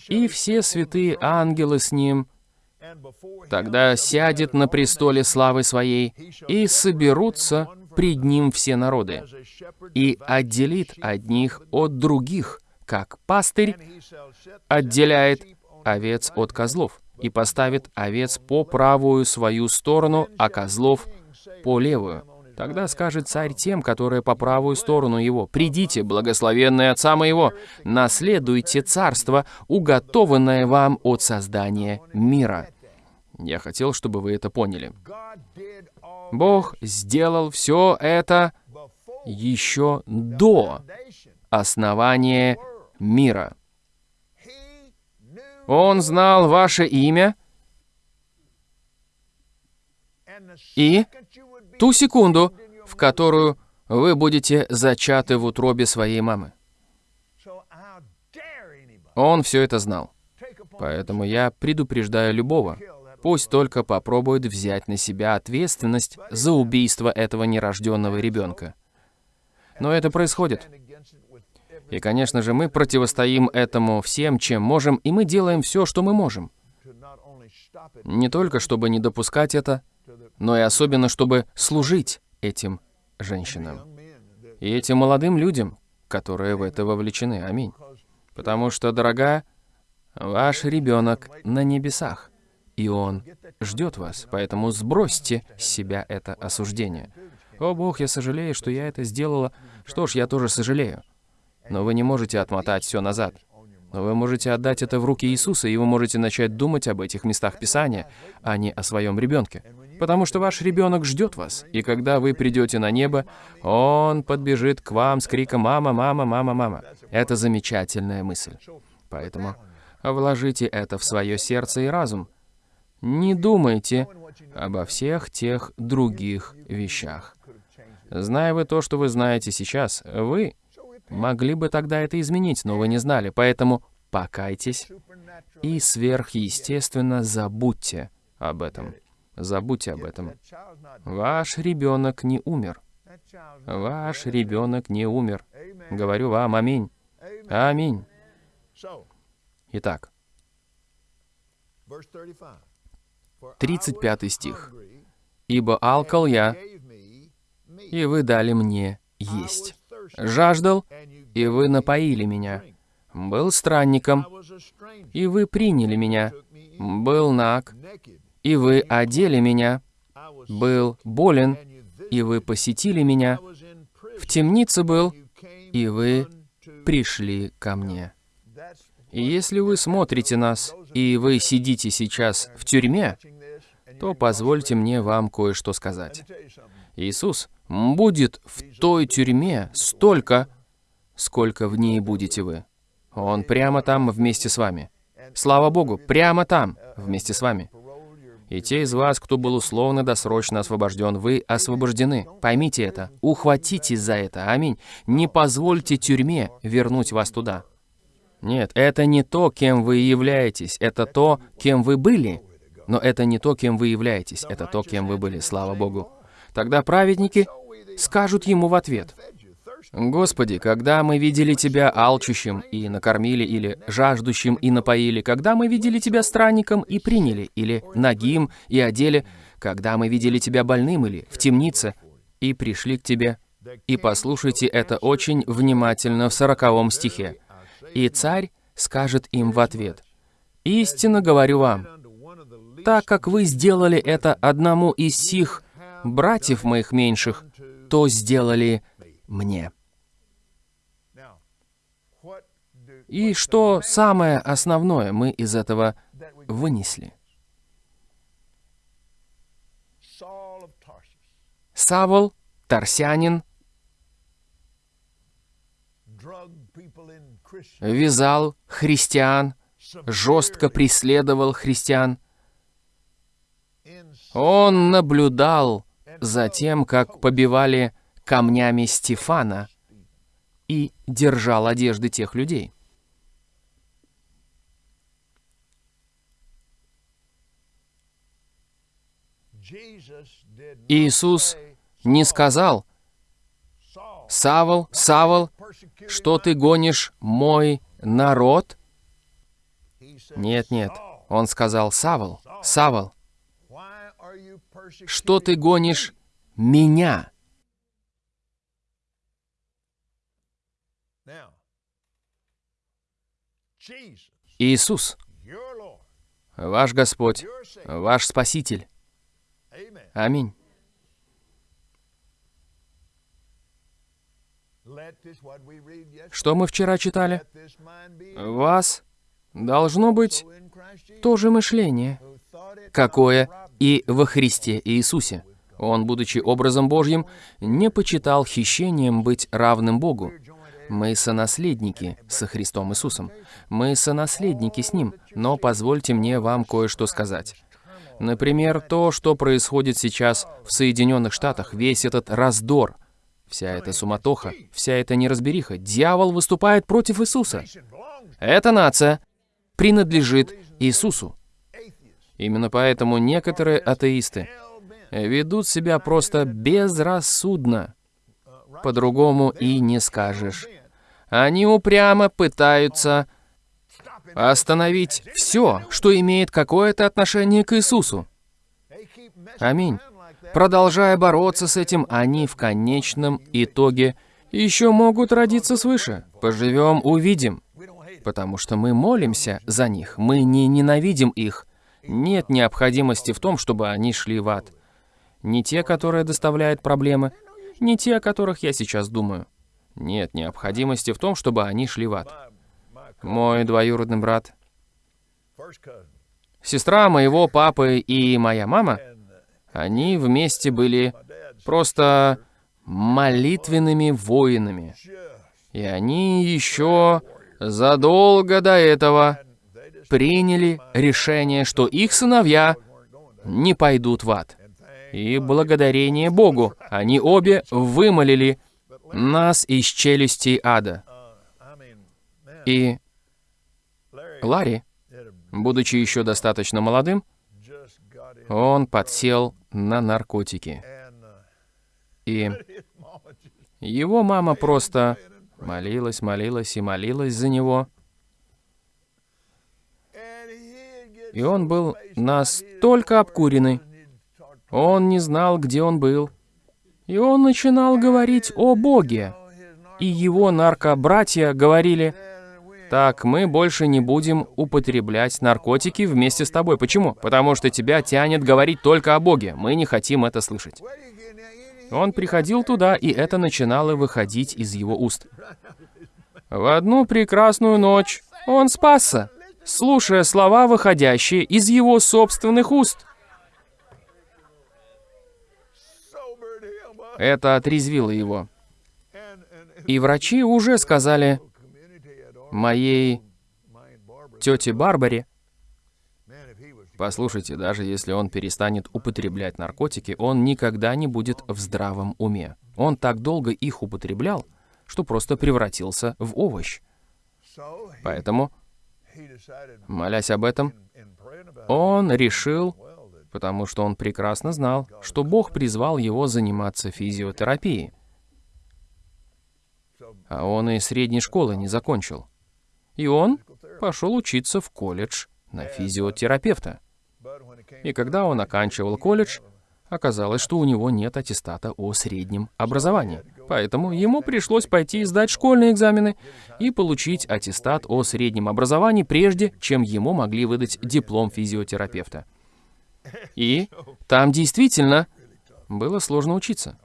и все святые ангелы с Ним, тогда сядет на престоле славы Своей, и соберутся пред Ним все народы, и отделит одних от других, как пастырь отделяет овец от козлов, и поставит овец по правую свою сторону, а козлов по левую. Тогда скажет царь тем, которые по правую сторону его, «Придите, благословенные Отца моего, наследуйте царство, уготованное вам от создания мира». Я хотел, чтобы вы это поняли. Бог сделал все это еще до основания мира. Он знал ваше имя и ту секунду, в которую вы будете зачаты в утробе своей мамы. Он все это знал. Поэтому я предупреждаю любого, пусть только попробует взять на себя ответственность за убийство этого нерожденного ребенка. Но это происходит. И, конечно же, мы противостоим этому всем, чем можем, и мы делаем все, что мы можем. Не только, чтобы не допускать это, но и особенно, чтобы служить этим женщинам. И этим молодым людям, которые в это вовлечены. Аминь. Потому что, дорогая, ваш ребенок на небесах, и он ждет вас. Поэтому сбросьте с себя это осуждение. О, Бог, я сожалею, что я это сделала. Что ж, я тоже сожалею. Но вы не можете отмотать все назад. Но вы можете отдать это в руки Иисуса, и вы можете начать думать об этих местах Писания, а не о своем ребенке. Потому что ваш ребенок ждет вас, и когда вы придете на небо, он подбежит к вам с криком «Мама, мама, мама, мама». Это замечательная мысль. Поэтому вложите это в свое сердце и разум. Не думайте обо всех тех других вещах. Зная вы то, что вы знаете сейчас, вы могли бы тогда это изменить, но вы не знали, поэтому покайтесь и сверхъестественно забудьте об этом. Забудьте об этом. Ваш ребенок не умер. Ваш ребенок не умер. Говорю вам, аминь. Аминь. Итак, 35 стих. «Ибо алкал я, и вы дали мне есть. Жаждал, и вы напоили меня. Был странником, и вы приняли меня. Был наг, и вы одели меня. Был болен, и вы посетили меня. В темнице был, и вы пришли ко мне. И если вы смотрите нас, и вы сидите сейчас в тюрьме, то позвольте мне вам кое-что сказать. Иисус будет в той тюрьме столько, сколько в ней будете вы. Он прямо там вместе с вами. Слава Богу, прямо там вместе с вами. И те из вас, кто был условно-досрочно освобожден, вы освобождены. Поймите это. Ухватитесь за это. Аминь. Не позвольте тюрьме вернуть вас туда. Нет, это не то, кем вы являетесь. Это то, кем вы были. Но это не то, кем вы являетесь. Это то, кем вы были. Слава Богу. Тогда праведники скажут ему в ответ. Господи, когда мы видели Тебя алчущим и накормили, или жаждущим и напоили, когда мы видели Тебя странником и приняли, или нагим и одели, когда мы видели Тебя больным или в темнице и пришли к Тебе. И послушайте это очень внимательно в сороковом стихе. И царь скажет им в ответ, «Истинно говорю вам, так как вы сделали это одному из сих братьев моих меньших, то сделали мне». И что самое основное мы из этого вынесли? Савол, Тарсянин, вязал христиан, жестко преследовал христиан. Он наблюдал за тем, как побивали камнями Стефана и держал одежды тех людей. Иисус не сказал, «Савол, Савол, что ты гонишь мой народ?» Нет, нет. Он сказал, «Савол, Савол, что ты гонишь меня?» Иисус, ваш Господь, ваш Спаситель, Аминь. Что мы вчера читали? вас должно быть то же мышление, какое и во Христе Иисусе. Он, будучи образом Божьим, не почитал хищением быть равным Богу. Мы сонаследники со Христом Иисусом. Мы сонаследники с Ним. Но позвольте мне вам кое-что сказать. Например, то, что происходит сейчас в Соединенных Штатах, весь этот раздор, вся эта суматоха, вся эта неразбериха. Дьявол выступает против Иисуса. Эта нация принадлежит Иисусу. Именно поэтому некоторые атеисты ведут себя просто безрассудно. По-другому и не скажешь. Они упрямо пытаются остановить все, что имеет какое-то отношение к Иисусу. Аминь. Продолжая бороться с этим, они в конечном итоге еще могут родиться свыше. Поживем, увидим. Потому что мы молимся за них, мы не ненавидим их. Нет необходимости в том, чтобы они шли в ад. Не те, которые доставляют проблемы, не те, о которых я сейчас думаю. Нет необходимости в том, чтобы они шли в ад. Мой двоюродный брат, сестра моего папы и моя мама, они вместе были просто молитвенными воинами. И они еще задолго до этого приняли решение, что их сыновья не пойдут в ад. И благодарение Богу они обе вымолили нас из челюстей ада. И Ларри, будучи еще достаточно молодым, он подсел на наркотики. И его мама просто молилась, молилась и молилась за него. И он был настолько обкуренный, он не знал, где он был. И он начинал говорить о Боге. И его наркобратья говорили, «Так, мы больше не будем употреблять наркотики вместе с тобой. Почему? Потому что тебя тянет говорить только о Боге. Мы не хотим это слышать». Он приходил туда, и это начинало выходить из его уст. В одну прекрасную ночь он спасся, слушая слова, выходящие из его собственных уст. Это отрезвило его. И врачи уже сказали моей тете Барбаре, Послушайте, даже если он перестанет употреблять наркотики, он никогда не будет в здравом уме. Он так долго их употреблял, что просто превратился в овощ. Поэтому, молясь об этом, он решил потому что он прекрасно знал, что Бог призвал его заниматься физиотерапией. А он и средней школы не закончил. И он пошел учиться в колледж на физиотерапевта. И когда он оканчивал колледж, оказалось, что у него нет аттестата о среднем образовании. Поэтому ему пришлось пойти сдать школьные экзамены и получить аттестат о среднем образовании, прежде чем ему могли выдать диплом физиотерапевта. И там действительно было сложно учиться.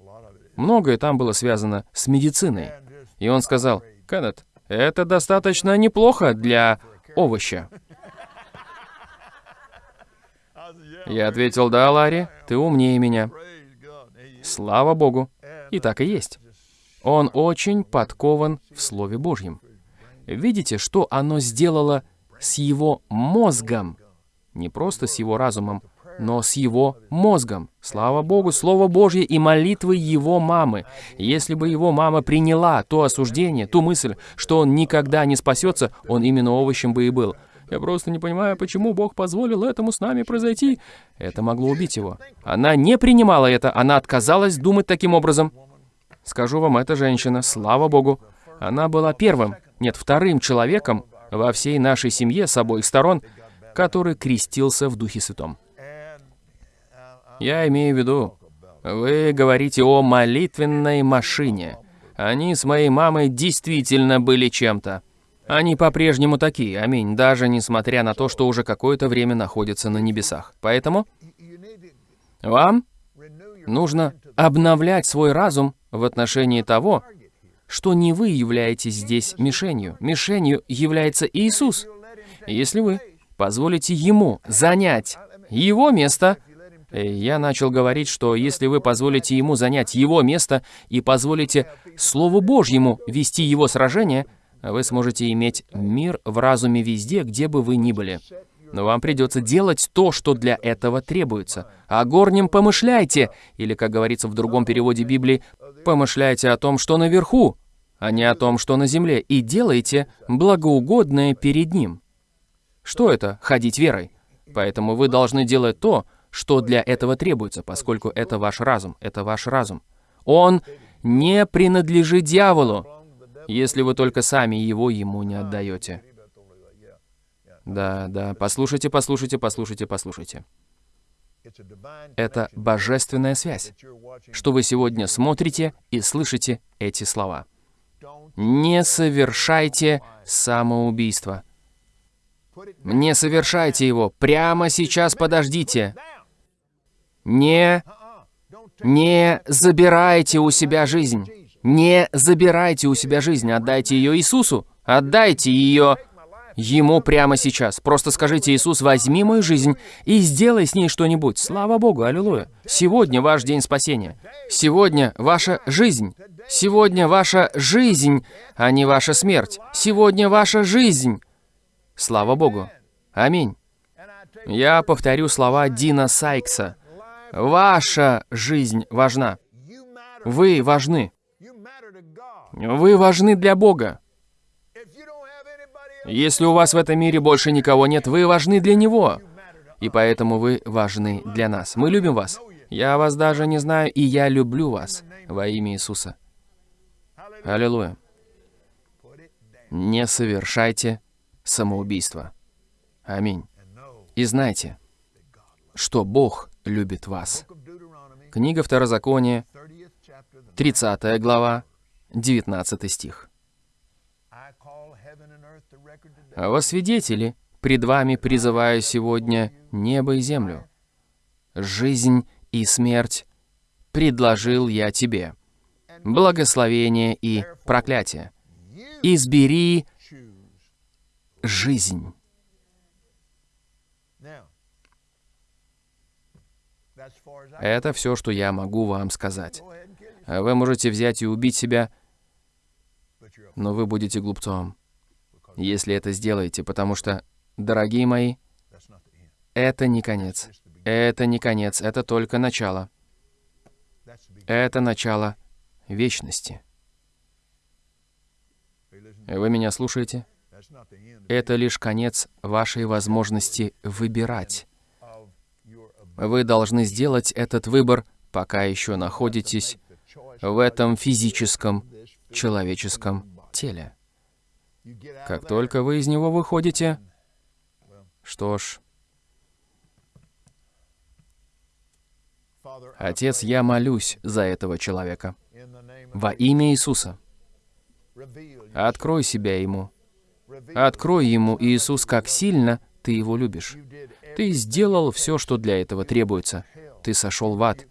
Многое там было связано с медициной. И он сказал, «Кеннет, это достаточно неплохо для овоща». Я ответил, «Да, Ларри, ты умнее меня». Слава Богу. И так и есть. Он очень подкован в Слове Божьем. Видите, что оно сделало с его мозгом? Не просто с его разумом, но с его мозгом. Слава Богу, Слово Божье и молитвы его мамы. Если бы его мама приняла то осуждение, ту мысль, что он никогда не спасется, он именно овощем бы и был. Я просто не понимаю, почему Бог позволил этому с нами произойти. Это могло убить его. Она не принимала это, она отказалась думать таким образом. Скажу вам, эта женщина, слава Богу, она была первым, нет, вторым человеком во всей нашей семье с обоих сторон, который крестился в Духе Святом. Я имею в виду, вы говорите о молитвенной машине. Они с моей мамой действительно были чем-то. Они по-прежнему такие, аминь, даже несмотря на то, что уже какое-то время находятся на небесах. Поэтому вам нужно обновлять свой разум в отношении того, что не вы являетесь здесь мишенью. Мишенью является Иисус. Если вы позволите Ему занять Его место, я начал говорить, что если вы позволите ему занять его место и позволите Слову Божьему вести его сражение, вы сможете иметь мир в разуме везде, где бы вы ни были. Но вам придется делать то, что для этого требуется. О горнем помышляйте, или, как говорится в другом переводе Библии, помышляйте о том, что наверху, а не о том, что на земле, и делайте благоугодное перед Ним. Что это — ходить верой? Поэтому вы должны делать то, что для этого требуется, поскольку это ваш разум, это ваш разум. Он не принадлежит дьяволу, если вы только сами его ему не отдаете. Да, да, послушайте, послушайте, послушайте, послушайте. Это божественная связь, что вы сегодня смотрите и слышите эти слова. Не совершайте самоубийство. Не совершайте его. Прямо сейчас подождите. Не... Не забирайте у себя жизнь. Не забирайте у себя жизнь. Отдайте ее Иисусу. Отдайте ее Ему прямо сейчас. Просто скажите, Иисус, возьми мою жизнь и сделай с ней что-нибудь. Слава Богу, аллилуйя. Сегодня ваш день спасения. Сегодня ваша жизнь. Сегодня ваша жизнь, а не ваша смерть. Сегодня ваша жизнь. Слава Богу. Аминь. Я повторю слова Дина Сайкса. Ваша жизнь важна. Вы важны. Вы важны для Бога. Если у вас в этом мире больше никого нет, вы важны для Него. И поэтому вы важны для нас. Мы любим вас. Я вас даже не знаю, и я люблю вас во имя Иисуса. Аллилуйя. Не совершайте самоубийство. Аминь. И знайте, что Бог любит вас. Книга Второзакония, 30 глава, 19 стих. А во свидетели пред вами призываю сегодня небо и землю. Жизнь и смерть предложил я тебе. Благословение и проклятие. Избери жизнь. Это все, что я могу вам сказать. Вы можете взять и убить себя, но вы будете глупцом если это сделаете, потому что, дорогие мои, это не конец. Это не конец, это только начало. Это начало вечности. Вы меня слушаете? Это лишь конец вашей возможности выбирать. Вы должны сделать этот выбор, пока еще находитесь в этом физическом, человеческом теле. Как только вы из него выходите, что ж, Отец, я молюсь за этого человека. Во имя Иисуса. Открой себя ему. Открой ему, Иисус, как сильно ты его любишь. Ты сделал все, что для этого требуется. Ты сошел в ад.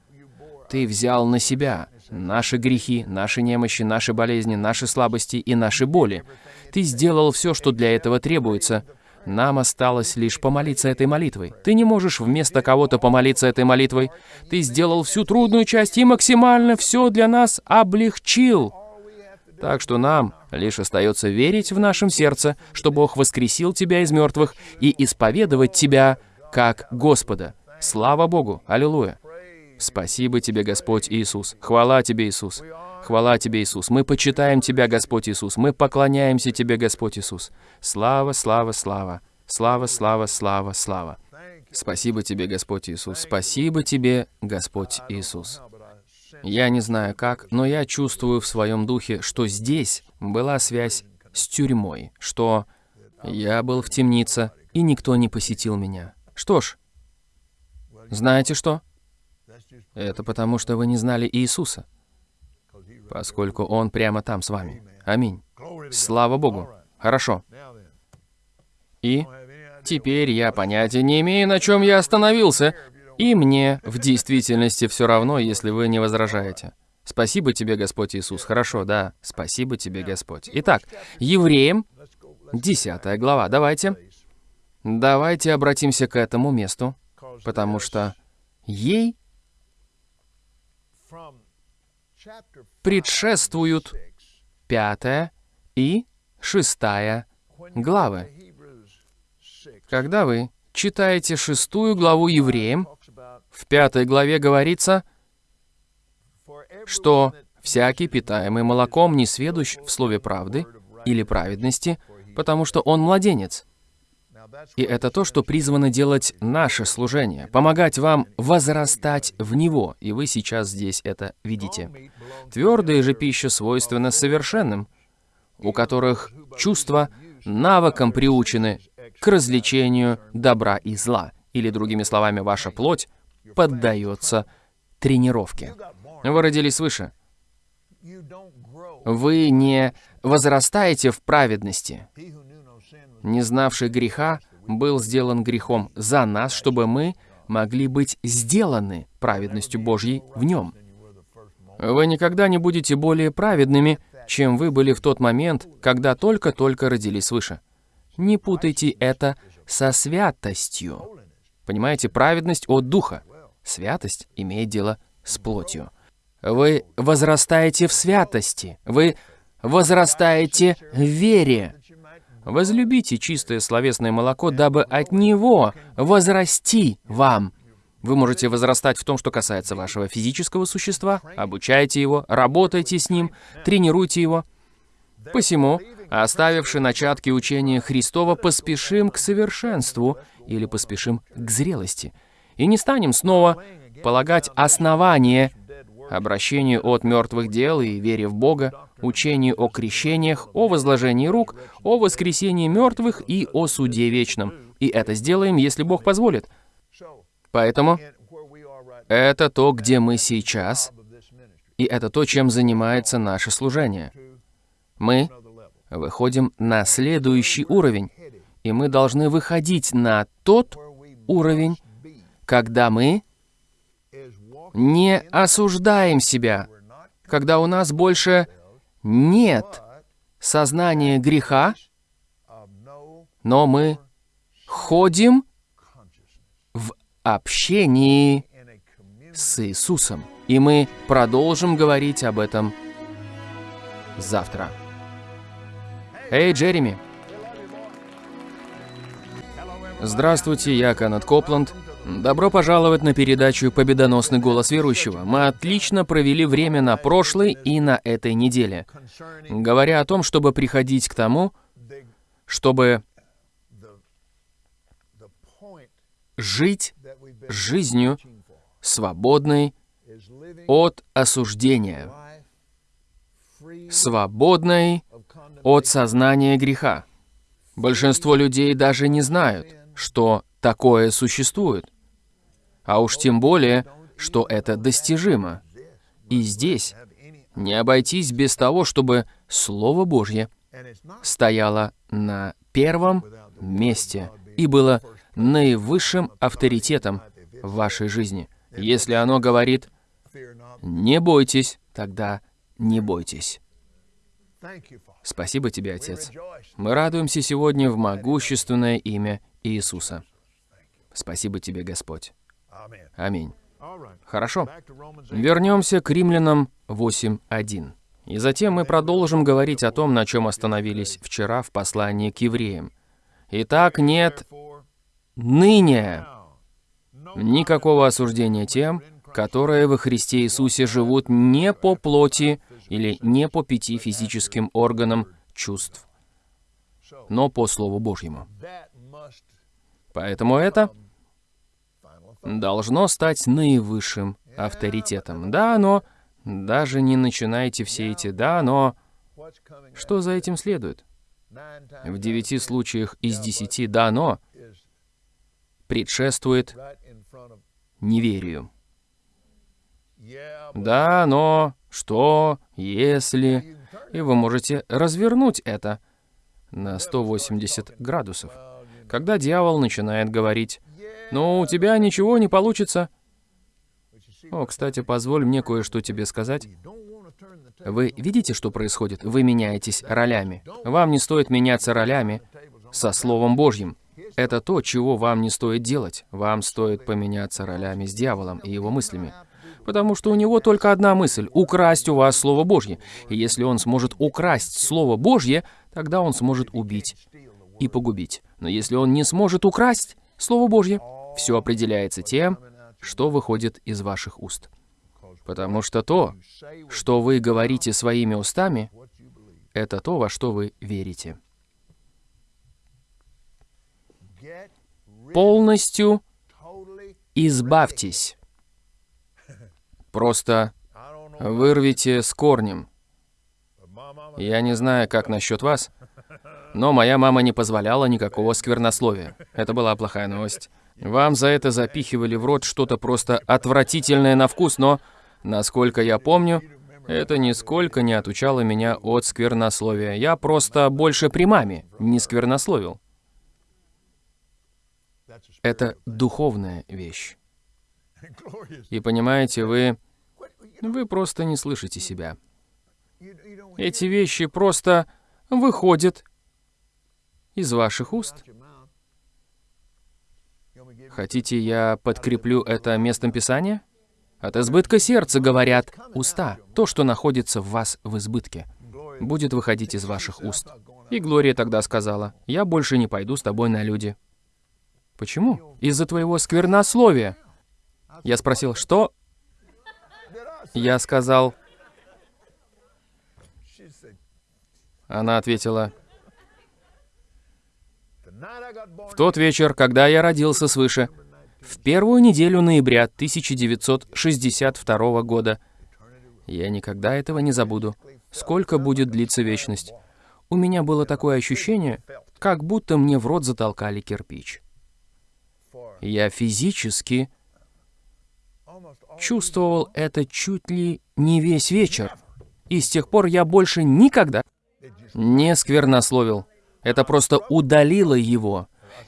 Ты взял на себя наши грехи, наши немощи, наши болезни, наши слабости и наши боли. Ты сделал все, что для этого требуется. Нам осталось лишь помолиться этой молитвой. Ты не можешь вместо кого-то помолиться этой молитвой. Ты сделал всю трудную часть и максимально все для нас облегчил. Так что нам лишь остается верить в нашем сердце, что Бог воскресил тебя из мертвых и исповедовать тебя как Господа. Слава Богу! Аллилуйя! Спасибо тебе, Господь Иисус. Хвала тебе, Иисус. Хвала тебе, Иисус. Мы почитаем тебя, Господь Иисус. Мы поклоняемся тебе, Господь Иисус. Слава, слава, слава. Слава, слава, слава, слава. Спасибо тебе, Господь Иисус. Спасибо тебе, Господь Иисус. Я не знаю как, но я чувствую в своем духе, что здесь была связь с тюрьмой, что я был в темнице, и никто не посетил меня. Что ж, знаете что? Это потому, что вы не знали Иисуса, поскольку Он прямо там с вами. Аминь. Слава Богу. Хорошо. И теперь я понятия не имею, на чем я остановился, и мне в действительности все равно, если вы не возражаете. Спасибо тебе, Господь Иисус. Хорошо, да. Спасибо тебе, Господь. Итак, Евреям, 10 глава. Давайте. Давайте обратимся к этому месту, потому что ей предшествуют пятая и шестая главы. Когда вы читаете шестую главу Евреям, в пятой главе говорится, что всякий, питаемый молоком, не сведущ в слове правды или праведности, потому что он младенец. И это то, что призвано делать наше служение, помогать вам возрастать в Него, и вы сейчас здесь это видите. Твердая же пища свойственна совершенным, у которых чувства навыком приучены к развлечению добра и зла. Или, другими словами, ваша плоть поддается тренировке. Вы родились свыше. Вы не возрастаете в праведности. Не знавший греха был сделан грехом за нас, чтобы мы могли быть сделаны праведностью Божьей в нем. Вы никогда не будете более праведными, чем вы были в тот момент, когда только-только родились свыше. Не путайте это со святостью. Понимаете, праведность от Духа. Святость имеет дело с плотью. Вы возрастаете в святости. Вы возрастаете в вере. Возлюбите чистое словесное молоко, дабы от него возрасти вам. Вы можете возрастать в том, что касается вашего физического существа, обучайте его, работайте с ним, тренируйте его. Посему, оставивши начатки учения Христова, поспешим к совершенству или поспешим к зрелости. И не станем снова полагать основание обращению от мертвых дел и вере в Бога, учению о крещениях, о возложении рук, о воскресении мертвых и о суде вечном. И это сделаем, если Бог позволит. Поэтому это то, где мы сейчас, и это то, чем занимается наше служение. Мы выходим на следующий уровень, и мы должны выходить на тот уровень, когда мы не осуждаем себя, когда у нас больше нет сознания греха, но мы ходим в общении с Иисусом. И мы продолжим говорить об этом завтра. Эй, Джереми! Здравствуйте, я Канат Копланд. Добро пожаловать на передачу «Победоносный голос верующего». Мы отлично провели время на прошлой и на этой неделе, говоря о том, чтобы приходить к тому, чтобы жить жизнью, свободной от осуждения, свободной от сознания греха. Большинство людей даже не знают, что такое существует а уж тем более, что это достижимо. И здесь не обойтись без того, чтобы Слово Божье стояло на первом месте и было наивысшим авторитетом в вашей жизни. Если оно говорит «не бойтесь», тогда не бойтесь. Спасибо тебе, Отец. Мы радуемся сегодня в могущественное имя Иисуса. Спасибо тебе, Господь. Аминь. Хорошо. Вернемся к римлянам 8.1. И затем мы продолжим говорить о том, на чем остановились вчера в послании к евреям. Итак, нет ныне никакого осуждения тем, которые во Христе Иисусе живут не по плоти или не по пяти физическим органам чувств, но по Слову Божьему. Поэтому это должно стать наивысшим авторитетом. Да, но... Даже не начинайте все эти «да, но...» Что за этим следует? В девяти случаях из десяти «да, но» предшествует неверию. Да, но, что, если... И вы можете развернуть это на 180 градусов. Когда дьявол начинает говорить но у тебя ничего не получится. О, кстати, позволь мне кое-что тебе сказать. Вы видите, что происходит? Вы меняетесь ролями. Вам не стоит меняться ролями со Словом Божьим. Это то, чего вам не стоит делать. Вам стоит поменяться ролями с дьяволом и его мыслями. Потому что у него только одна мысль — украсть у вас Слово Божье. И если он сможет украсть Слово Божье, тогда он сможет убить и погубить. Но если он не сможет украсть Слово Божье, все определяется тем, что выходит из ваших уст. Потому что то, что вы говорите своими устами, это то, во что вы верите. Полностью избавьтесь. Просто вырвите с корнем. Я не знаю, как насчет вас, но моя мама не позволяла никакого сквернословия. Это была плохая новость. Вам за это запихивали в рот что-то просто отвратительное на вкус, но, насколько я помню, это нисколько не отучало меня от сквернословия. Я просто больше при маме не сквернословил. Это духовная вещь. И понимаете, вы... Вы просто не слышите себя. Эти вещи просто выходят из ваших уст. Хотите, я подкреплю это местом Писания? От избытка сердца говорят уста. То, что находится в вас в избытке, будет выходить из ваших уст. И Глория тогда сказала, я больше не пойду с тобой на люди. Почему? Из-за твоего сквернословия. Я спросил, что? Я сказал, она ответила, в тот вечер, когда я родился свыше, в первую неделю ноября 1962 года, я никогда этого не забуду. Сколько будет длиться вечность? У меня было такое ощущение, как будто мне в рот затолкали кирпич. Я физически чувствовал это чуть ли не весь вечер. И с тех пор я больше никогда не сквернословил. Это просто удалило его.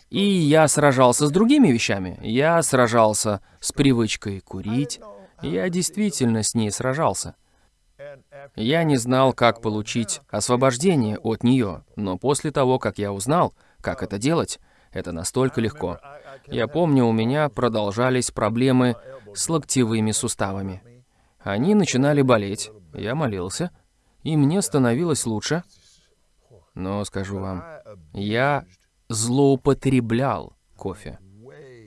И я сражался с другими вещами. Я сражался с привычкой курить. Я действительно с ней сражался. Я не знал, как получить освобождение от нее, но после того, как я узнал, как это делать, это настолько легко. Я помню, у меня продолжались проблемы с локтевыми суставами. Они начинали болеть, я молился, и мне становилось лучше. Но скажу вам, я злоупотреблял кофе.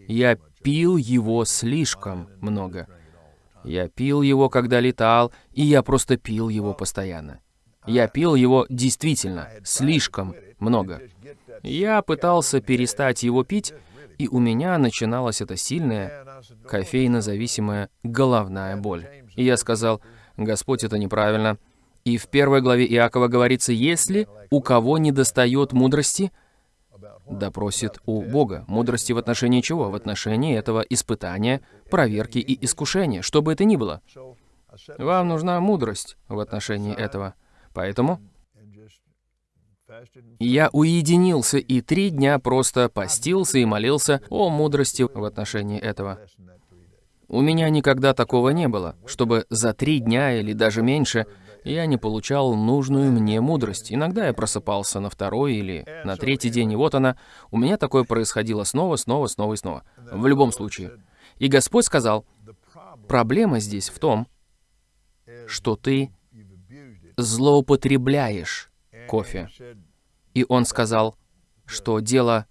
Я пил его слишком много. Я пил его, когда летал, и я просто пил его постоянно. Я пил его действительно слишком много. Я пытался перестать его пить, и у меня начиналась эта сильная кофейно-зависимая головная боль. И я сказал, Господь, это неправильно. И в первой главе Иакова говорится, если у кого не достает мудрости, допросит у Бога. Мудрости в отношении чего? В отношении этого испытания, проверки и искушения, что бы это ни было. Вам нужна мудрость в отношении этого. Поэтому я уединился и три дня просто постился и молился о мудрости в отношении этого. У меня никогда такого не было, чтобы за три дня или даже меньше я не получал нужную мне мудрость. Иногда я просыпался на второй или на третий день, и вот она. У меня такое происходило снова, снова, снова и снова. В любом случае. И Господь сказал, проблема здесь в том, что ты злоупотребляешь кофе. И он сказал, что дело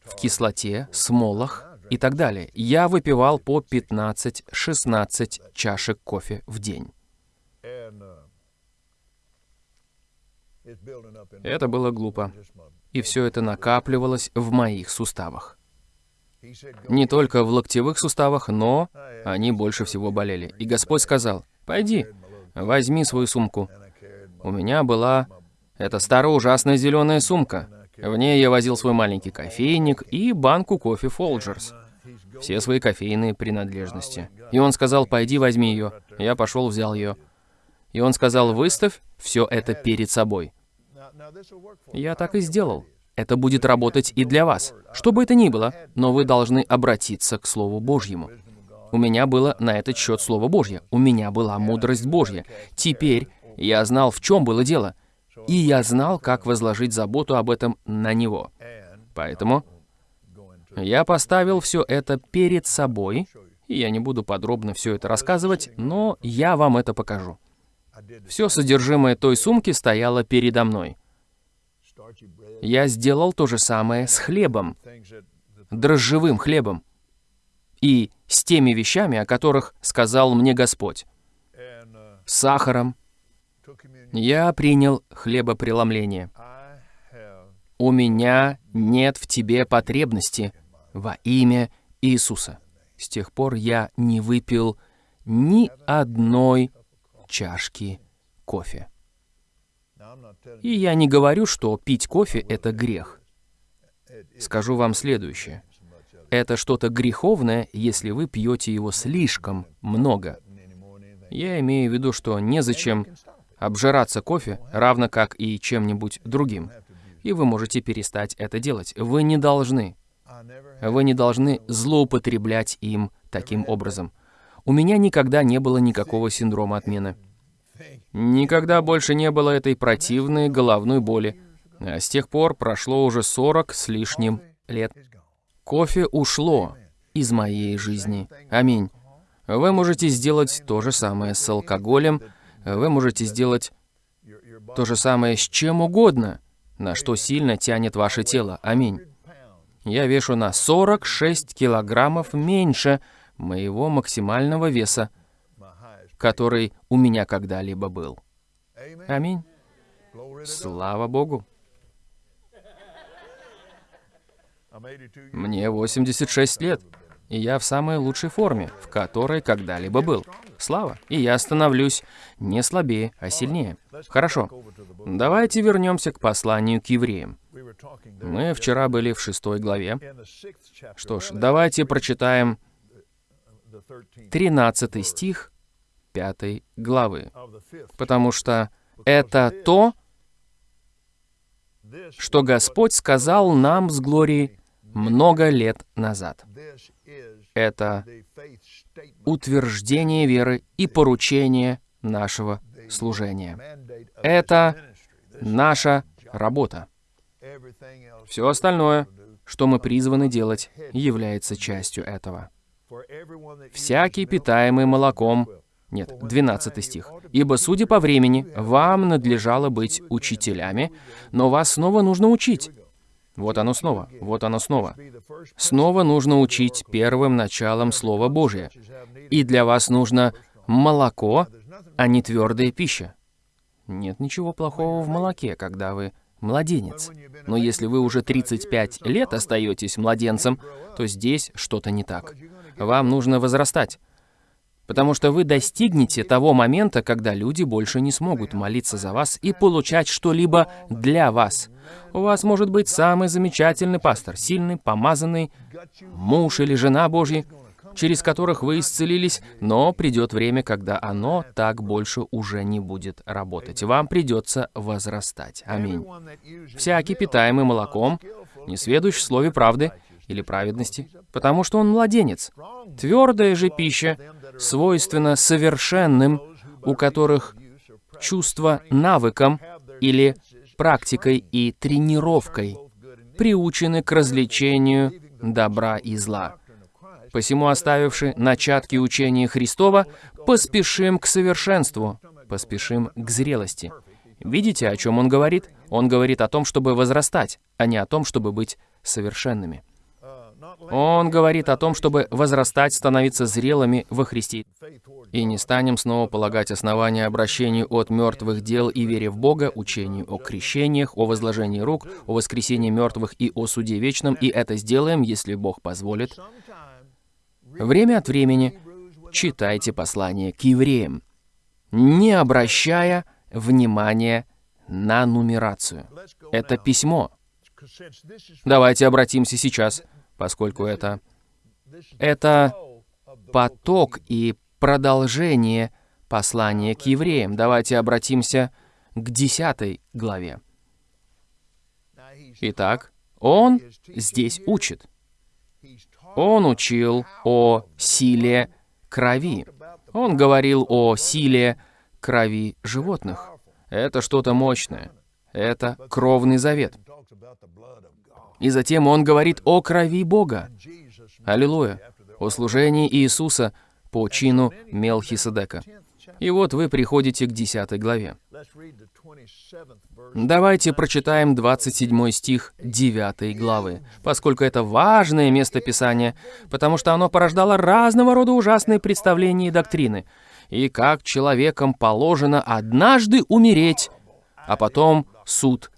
в кислоте, смолах и так далее. Я выпивал по 15-16 чашек кофе в день. Это было глупо. И все это накапливалось в моих суставах. Не только в локтевых суставах, но они больше всего болели. И Господь сказал, «Пойди, возьми свою сумку». У меня была эта старая ужасная зеленая сумка. В ней я возил свой маленький кофейник и банку кофе Folgers. Все свои кофейные принадлежности. И он сказал, пойди возьми ее. Я пошел, взял ее. И он сказал, выставь все это перед собой. Я так и сделал. Это будет работать и для вас. Что бы это ни было, но вы должны обратиться к Слову Божьему. У меня было на этот счет Слово Божье. У меня была мудрость Божья. Теперь я знал, в чем было дело. И я знал, как возложить заботу об этом на Него. Поэтому я поставил все это перед собой, и я не буду подробно все это рассказывать, но я вам это покажу. Все содержимое той сумки стояло передо мной. Я сделал то же самое с хлебом, дрожжевым хлебом, и с теми вещами, о которых сказал мне Господь, сахаром. Я принял хлебопреломление. У меня нет в тебе потребности во имя Иисуса. С тех пор я не выпил ни одной чашки кофе. И я не говорю, что пить кофе — это грех. Скажу вам следующее. Это что-то греховное, если вы пьете его слишком много. Я имею в виду, что незачем обжираться кофе, равно как и чем-нибудь другим. И вы можете перестать это делать. Вы не должны. Вы не должны злоупотреблять им таким образом. У меня никогда не было никакого синдрома отмены. Никогда больше не было этой противной головной боли. А с тех пор прошло уже 40 с лишним лет. Кофе ушло из моей жизни. Аминь. Вы можете сделать то же самое с алкоголем, вы можете сделать то же самое с чем угодно, на что сильно тянет ваше тело. Аминь. Я вешу на 46 килограммов меньше моего максимального веса, который у меня когда-либо был. Аминь. Слава Богу. Мне 86 лет, и я в самой лучшей форме, в которой когда-либо был. Слава. И я становлюсь не слабее, а сильнее. Хорошо. Давайте вернемся к посланию к евреям. Мы вчера были в шестой главе. Что ж, давайте прочитаем 13 стих 5 главы. Потому что это то, что Господь сказал нам с Глорией много лет назад. Это утверждение веры и поручение нашего служения. Это наша работа. Все остальное, что мы призваны делать, является частью этого. «Всякий, питаемый молоком, нет, 12 стих. «Ибо, судя по времени, вам надлежало быть учителями, но вас снова нужно учить». Вот оно снова, вот оно снова. Снова нужно учить первым началом Слова Божия. И для вас нужно молоко, а не твердая пища. Нет ничего плохого в молоке, когда вы младенец. Но если вы уже 35 лет остаетесь младенцем, то здесь что-то не так. Вам нужно возрастать. Потому что вы достигнете того момента, когда люди больше не смогут молиться за вас и получать что-либо для вас. У вас может быть самый замечательный пастор, сильный, помазанный, муж или жена Божьи, через которых вы исцелились, но придет время, когда оно так больше уже не будет работать. Вам придется возрастать. Аминь. Всякий, питаемый молоком, не сведущий в слове правды или праведности, потому что он младенец. Твердая же пища свойственно совершенным, у которых чувство навыком или практикой и тренировкой приучены к развлечению добра и зла. Посему, оставивши начатки учения Христова, поспешим к совершенству, поспешим к зрелости. Видите, о чем он говорит? Он говорит о том, чтобы возрастать, а не о том, чтобы быть совершенными. Он говорит о том, чтобы возрастать, становиться зрелыми во Христе. И не станем снова полагать основания обращению от мертвых дел и вере в Бога, учению о крещениях, о возложении рук, о воскресении мертвых и о суде вечном, и это сделаем, если Бог позволит. Время от времени читайте послание к евреям, не обращая внимания на нумерацию. Это письмо. Давайте обратимся сейчас поскольку это... Это поток и продолжение послания к евреям. Давайте обратимся к 10 главе. Итак, он здесь учит. Он учил о силе крови. Он говорил о силе крови животных. Это что-то мощное. Это кровный завет. И затем он говорит о крови Бога. Аллилуйя. О служении Иисуса по чину Мелхиседека. И вот вы приходите к 10 главе. Давайте прочитаем 27 стих 9 главы, поскольку это важное место Писания, потому что оно порождало разного рода ужасные представления и доктрины. И как человекам положено однажды умереть, а потом суд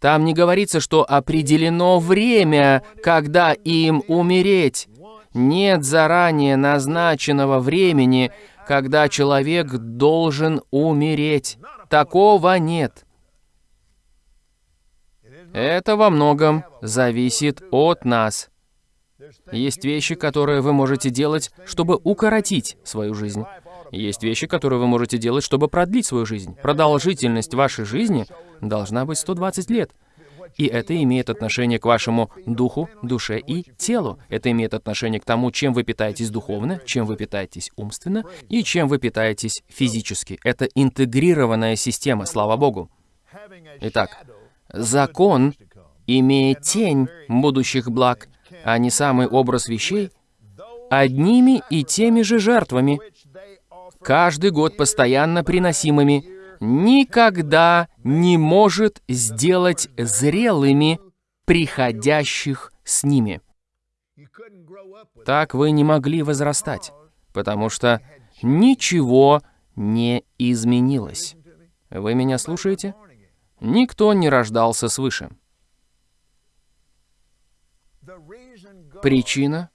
Там не говорится, что определено время, когда им умереть. Нет заранее назначенного времени, когда человек должен умереть. Такого нет. Это во многом зависит от нас. Есть вещи, которые вы можете делать, чтобы укоротить свою жизнь. Есть вещи, которые вы можете делать, чтобы продлить свою жизнь. Продолжительность вашей жизни должна быть 120 лет. И это имеет отношение к вашему духу, душе и телу. Это имеет отношение к тому, чем вы питаетесь духовно, чем вы питаетесь умственно и чем вы питаетесь физически. Это интегрированная система, слава Богу. Итак, закон имеет тень будущих благ, а не самый образ вещей, одними и теми же жертвами, каждый год постоянно приносимыми, никогда не может сделать зрелыми приходящих с ними. Так вы не могли возрастать, потому что ничего не изменилось. Вы меня слушаете? Никто не рождался свыше. Причина,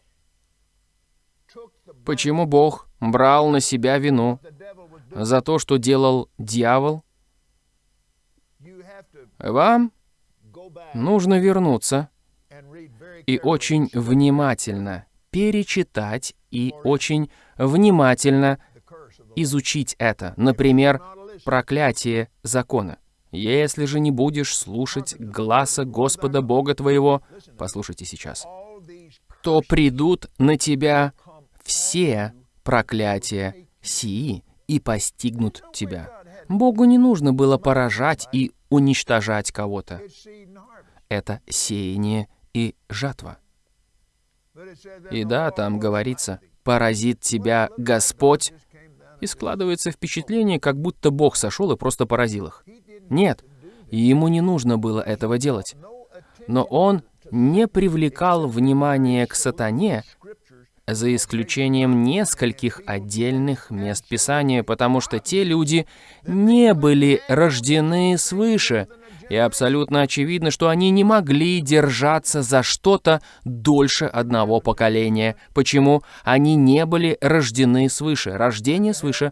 почему Бог брал на себя вину за то, что делал дьявол, вам нужно вернуться и очень внимательно перечитать и очень внимательно изучить это. Например, проклятие закона. Если же не будешь слушать гласа Господа Бога твоего, послушайте сейчас, то придут на тебя все проклятия сии и постигнут тебя. Богу не нужно было поражать и уничтожать кого-то. Это сеяние и жатва. И да, там говорится, поразит тебя Господь, и складывается впечатление, как будто Бог сошел и просто поразил их. Нет, ему не нужно было этого делать. Но он не привлекал внимание к сатане, за исключением нескольких отдельных мест Писания, потому что те люди не были рождены свыше, и абсолютно очевидно, что они не могли держаться за что-то дольше одного поколения. Почему? Они не были рождены свыше. Рождение свыше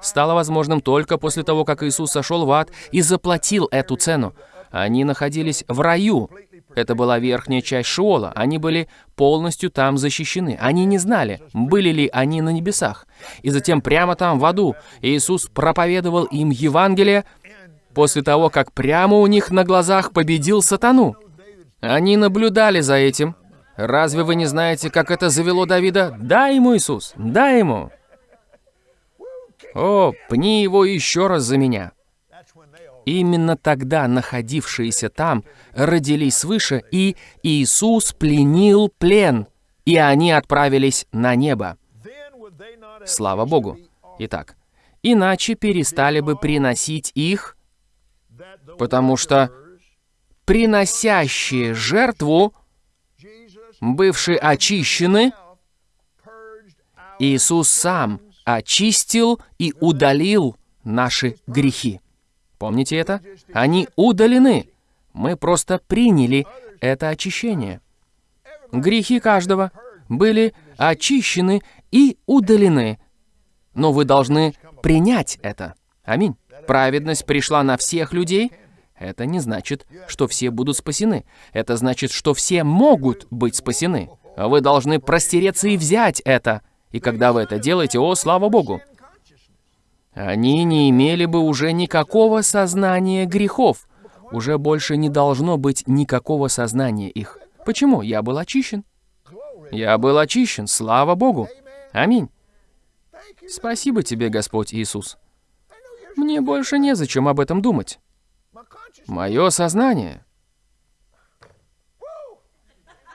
стало возможным только после того, как Иисус сошел в ад и заплатил эту цену. Они находились в раю, это была верхняя часть Шиола. Они были полностью там защищены. Они не знали, были ли они на небесах. И затем прямо там, в аду, Иисус проповедовал им Евангелие после того, как прямо у них на глазах победил сатану. Они наблюдали за этим. Разве вы не знаете, как это завело Давида? Дай ему, Иисус, дай ему. О, пни его еще раз за меня. Именно тогда находившиеся там родились свыше, и Иисус пленил плен, и они отправились на небо. Слава Богу. Итак, иначе перестали бы приносить их, потому что приносящие жертву, бывшие очищены, Иисус сам очистил и удалил наши грехи. Помните это? Они удалены. Мы просто приняли это очищение. Грехи каждого были очищены и удалены. Но вы должны принять это. Аминь. Праведность пришла на всех людей. Это не значит, что все будут спасены. Это значит, что все могут быть спасены. Вы должны простереться и взять это. И когда вы это делаете, о, слава Богу, они не имели бы уже никакого сознания грехов. Уже больше не должно быть никакого сознания их. Почему? Я был очищен. Я был очищен, слава Богу. Аминь. Спасибо тебе, Господь Иисус. Мне больше незачем об этом думать. Мое сознание.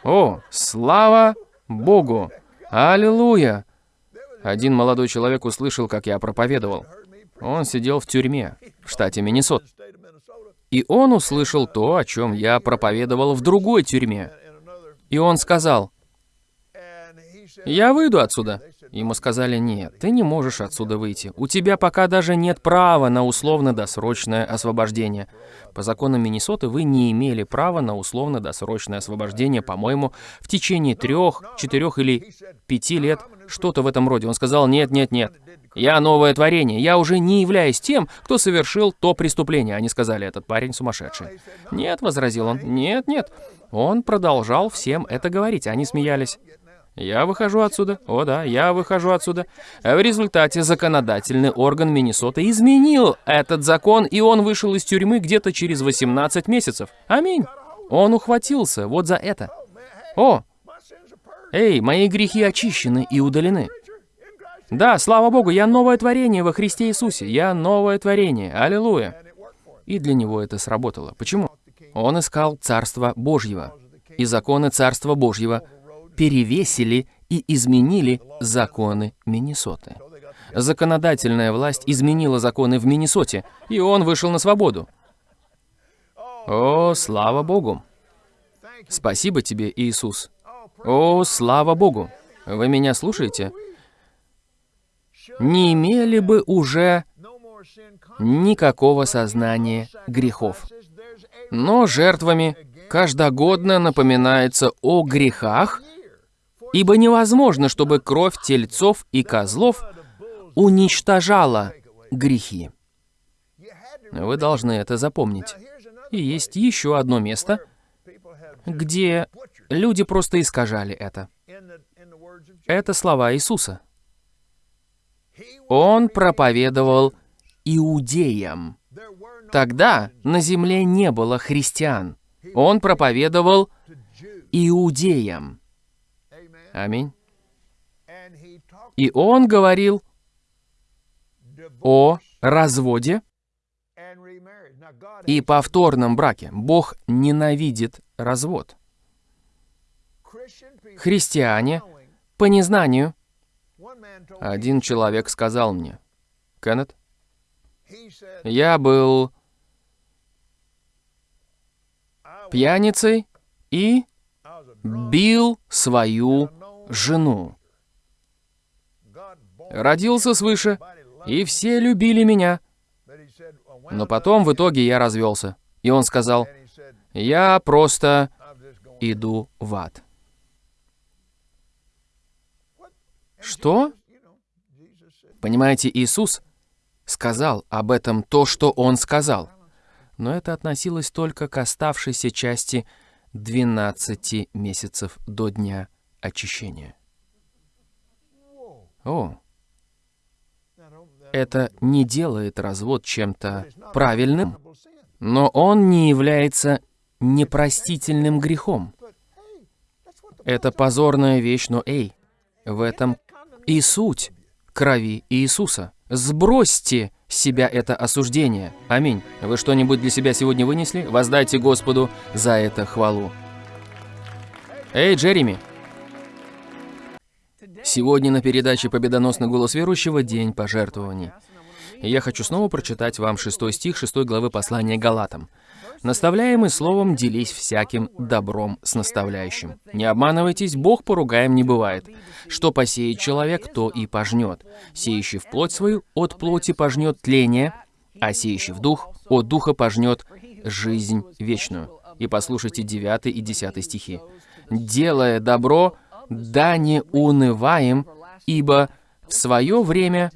О, слава Богу! Аллилуйя! Один молодой человек услышал, как я проповедовал. Он сидел в тюрьме в штате Миннесот. И он услышал то, о чем я проповедовал в другой тюрьме. И он сказал, я выйду отсюда. Ему сказали, нет, ты не можешь отсюда выйти. У тебя пока даже нет права на условно-досрочное освобождение. По законам Миннесоты вы не имели права на условно-досрочное освобождение, по-моему, в течение трех, четырех или пяти лет, что-то в этом роде. Он сказал, нет, нет, нет, я новое творение, я уже не являюсь тем, кто совершил то преступление. Они сказали, этот парень сумасшедший. Нет, возразил он, нет, нет. Он продолжал всем это говорить, они смеялись. Я выхожу отсюда. О да, я выхожу отсюда. В результате законодательный орган Миннесоты изменил этот закон, и он вышел из тюрьмы где-то через 18 месяцев. Аминь. Он ухватился вот за это. О, эй, мои грехи очищены и удалены. Да, слава Богу, я новое творение во Христе Иисусе. Я новое творение. Аллилуйя. И для него это сработало. Почему? Он искал Царство Божьего. И законы Царства Божьего перевесили и изменили законы Миннесоты. Законодательная власть изменила законы в Миннесоте, и он вышел на свободу. О, слава Богу! Спасибо тебе, Иисус. О, слава Богу! Вы меня слушаете? Не имели бы уже никакого сознания грехов. Но жертвами каждогодно напоминается о грехах, ибо невозможно, чтобы кровь тельцов и козлов уничтожала грехи. Вы должны это запомнить. И есть еще одно место, где люди просто искажали это. Это слова Иисуса. Он проповедовал иудеям. Тогда на земле не было христиан. Он проповедовал иудеям. Аминь. И он говорил о разводе и повторном браке. Бог ненавидит развод. Христиане, по незнанию, один человек сказал мне, Кеннет, я был пьяницей и бил свою жену. Родился свыше, и все любили меня. Но потом в итоге я развелся. И он сказал, я просто иду в ад. Что? Понимаете, Иисус сказал об этом то, что Он сказал. Но это относилось только к оставшейся части 12 месяцев до дня очищения. О, это не делает развод чем-то правильным, но он не является непростительным грехом. Это позорная вещь, но эй, в этом и суть крови Иисуса. Сбросьте себя это осуждение. Аминь. Вы что-нибудь для себя сегодня вынесли? Воздайте Господу за это хвалу. Эй, Джереми! Сегодня на передаче «Победоносный голос верующего» день пожертвований. И я хочу снова прочитать вам шестой стих шестой главы послания Галатам. Наставляемый словом, делись всяким добром с наставляющим. Не обманывайтесь, Бог поругаем не бывает. Что посеет человек, то и пожнет. Сеющий в плоть свою, от плоти пожнет тление, а сеющий в дух, от духа пожнет жизнь вечную. И послушайте 9 и 10 стихи. «Делая добро, да не унываем, ибо в свое время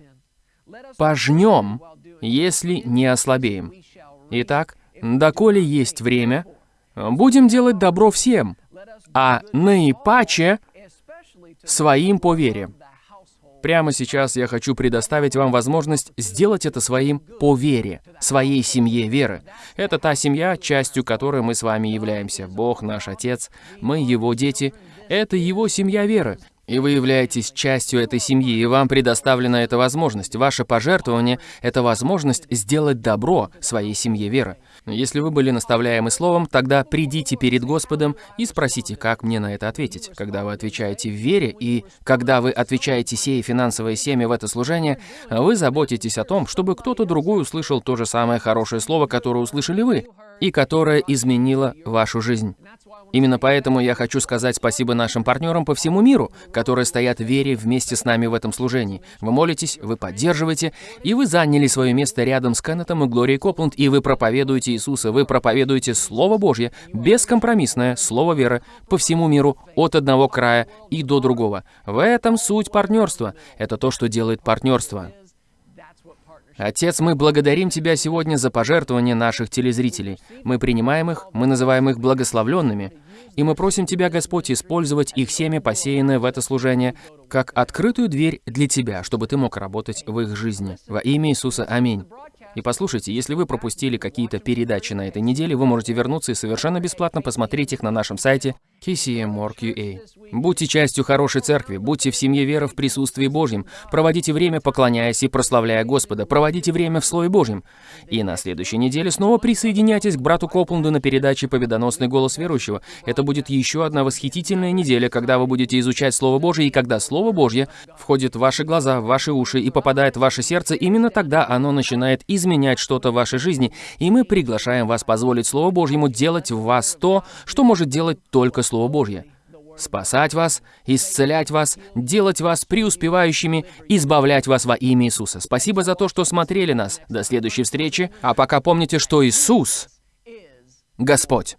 пожнем, если не ослабеем». Итак, доколе есть время, будем делать добро всем, а наипаче своим по вере. Прямо сейчас я хочу предоставить вам возможность сделать это своим по вере, своей семье веры. Это та семья, частью которой мы с вами являемся. Бог наш Отец, мы Его дети. Это Его семья веры. И вы являетесь частью этой семьи, и вам предоставлена эта возможность. Ваше пожертвование — это возможность сделать добро своей семье веры. Если вы были наставляемы словом, тогда придите перед Господом и спросите, как мне на это ответить. Когда вы отвечаете в вере, и когда вы отвечаете сея финансовое семя в это служение, вы заботитесь о том, чтобы кто-то другой услышал то же самое хорошее слово, которое услышали вы. И которая изменила вашу жизнь. Именно поэтому я хочу сказать спасибо нашим партнерам по всему миру, которые стоят в вере вместе с нами в этом служении. Вы молитесь, вы поддерживаете, и вы заняли свое место рядом с Кеннетом и Глорией Копланд, и вы проповедуете Иисуса, вы проповедуете Слово Божье, бескомпромиссное Слово веры по всему миру, от одного края и до другого. В этом суть партнерства. Это то, что делает партнерство. Отец, мы благодарим Тебя сегодня за пожертвования наших телезрителей. Мы принимаем их, мы называем их благословленными. И мы просим Тебя, Господь, использовать их семя, посеянное в это служение, как открытую дверь для Тебя, чтобы Ты мог работать в их жизни. Во имя Иисуса. Аминь. И послушайте, если вы пропустили какие-то передачи на этой неделе, вы можете вернуться и совершенно бесплатно посмотреть их на нашем сайте KCM.org.ua. Будьте частью хорошей церкви, будьте в семье веры в присутствии Божьем, проводите время, поклоняясь и прославляя Господа, проводите время в Слове Божьем. И на следующей неделе снова присоединяйтесь к брату Копланду на передаче «Победоносный голос верующего». Это будет еще одна восхитительная неделя, когда вы будете изучать Слово Божье, и когда Слово Божье входит в ваши глаза, в ваши уши и попадает в ваше сердце, именно тогда оно начинает изменять что-то в вашей жизни, и мы приглашаем вас позволить Слову Божьему делать в вас то, что может делать только Слово Божье. Спасать вас, исцелять вас, делать вас преуспевающими, избавлять вас во имя Иисуса. Спасибо за то, что смотрели нас. До следующей встречи. А пока помните, что Иисус — Господь.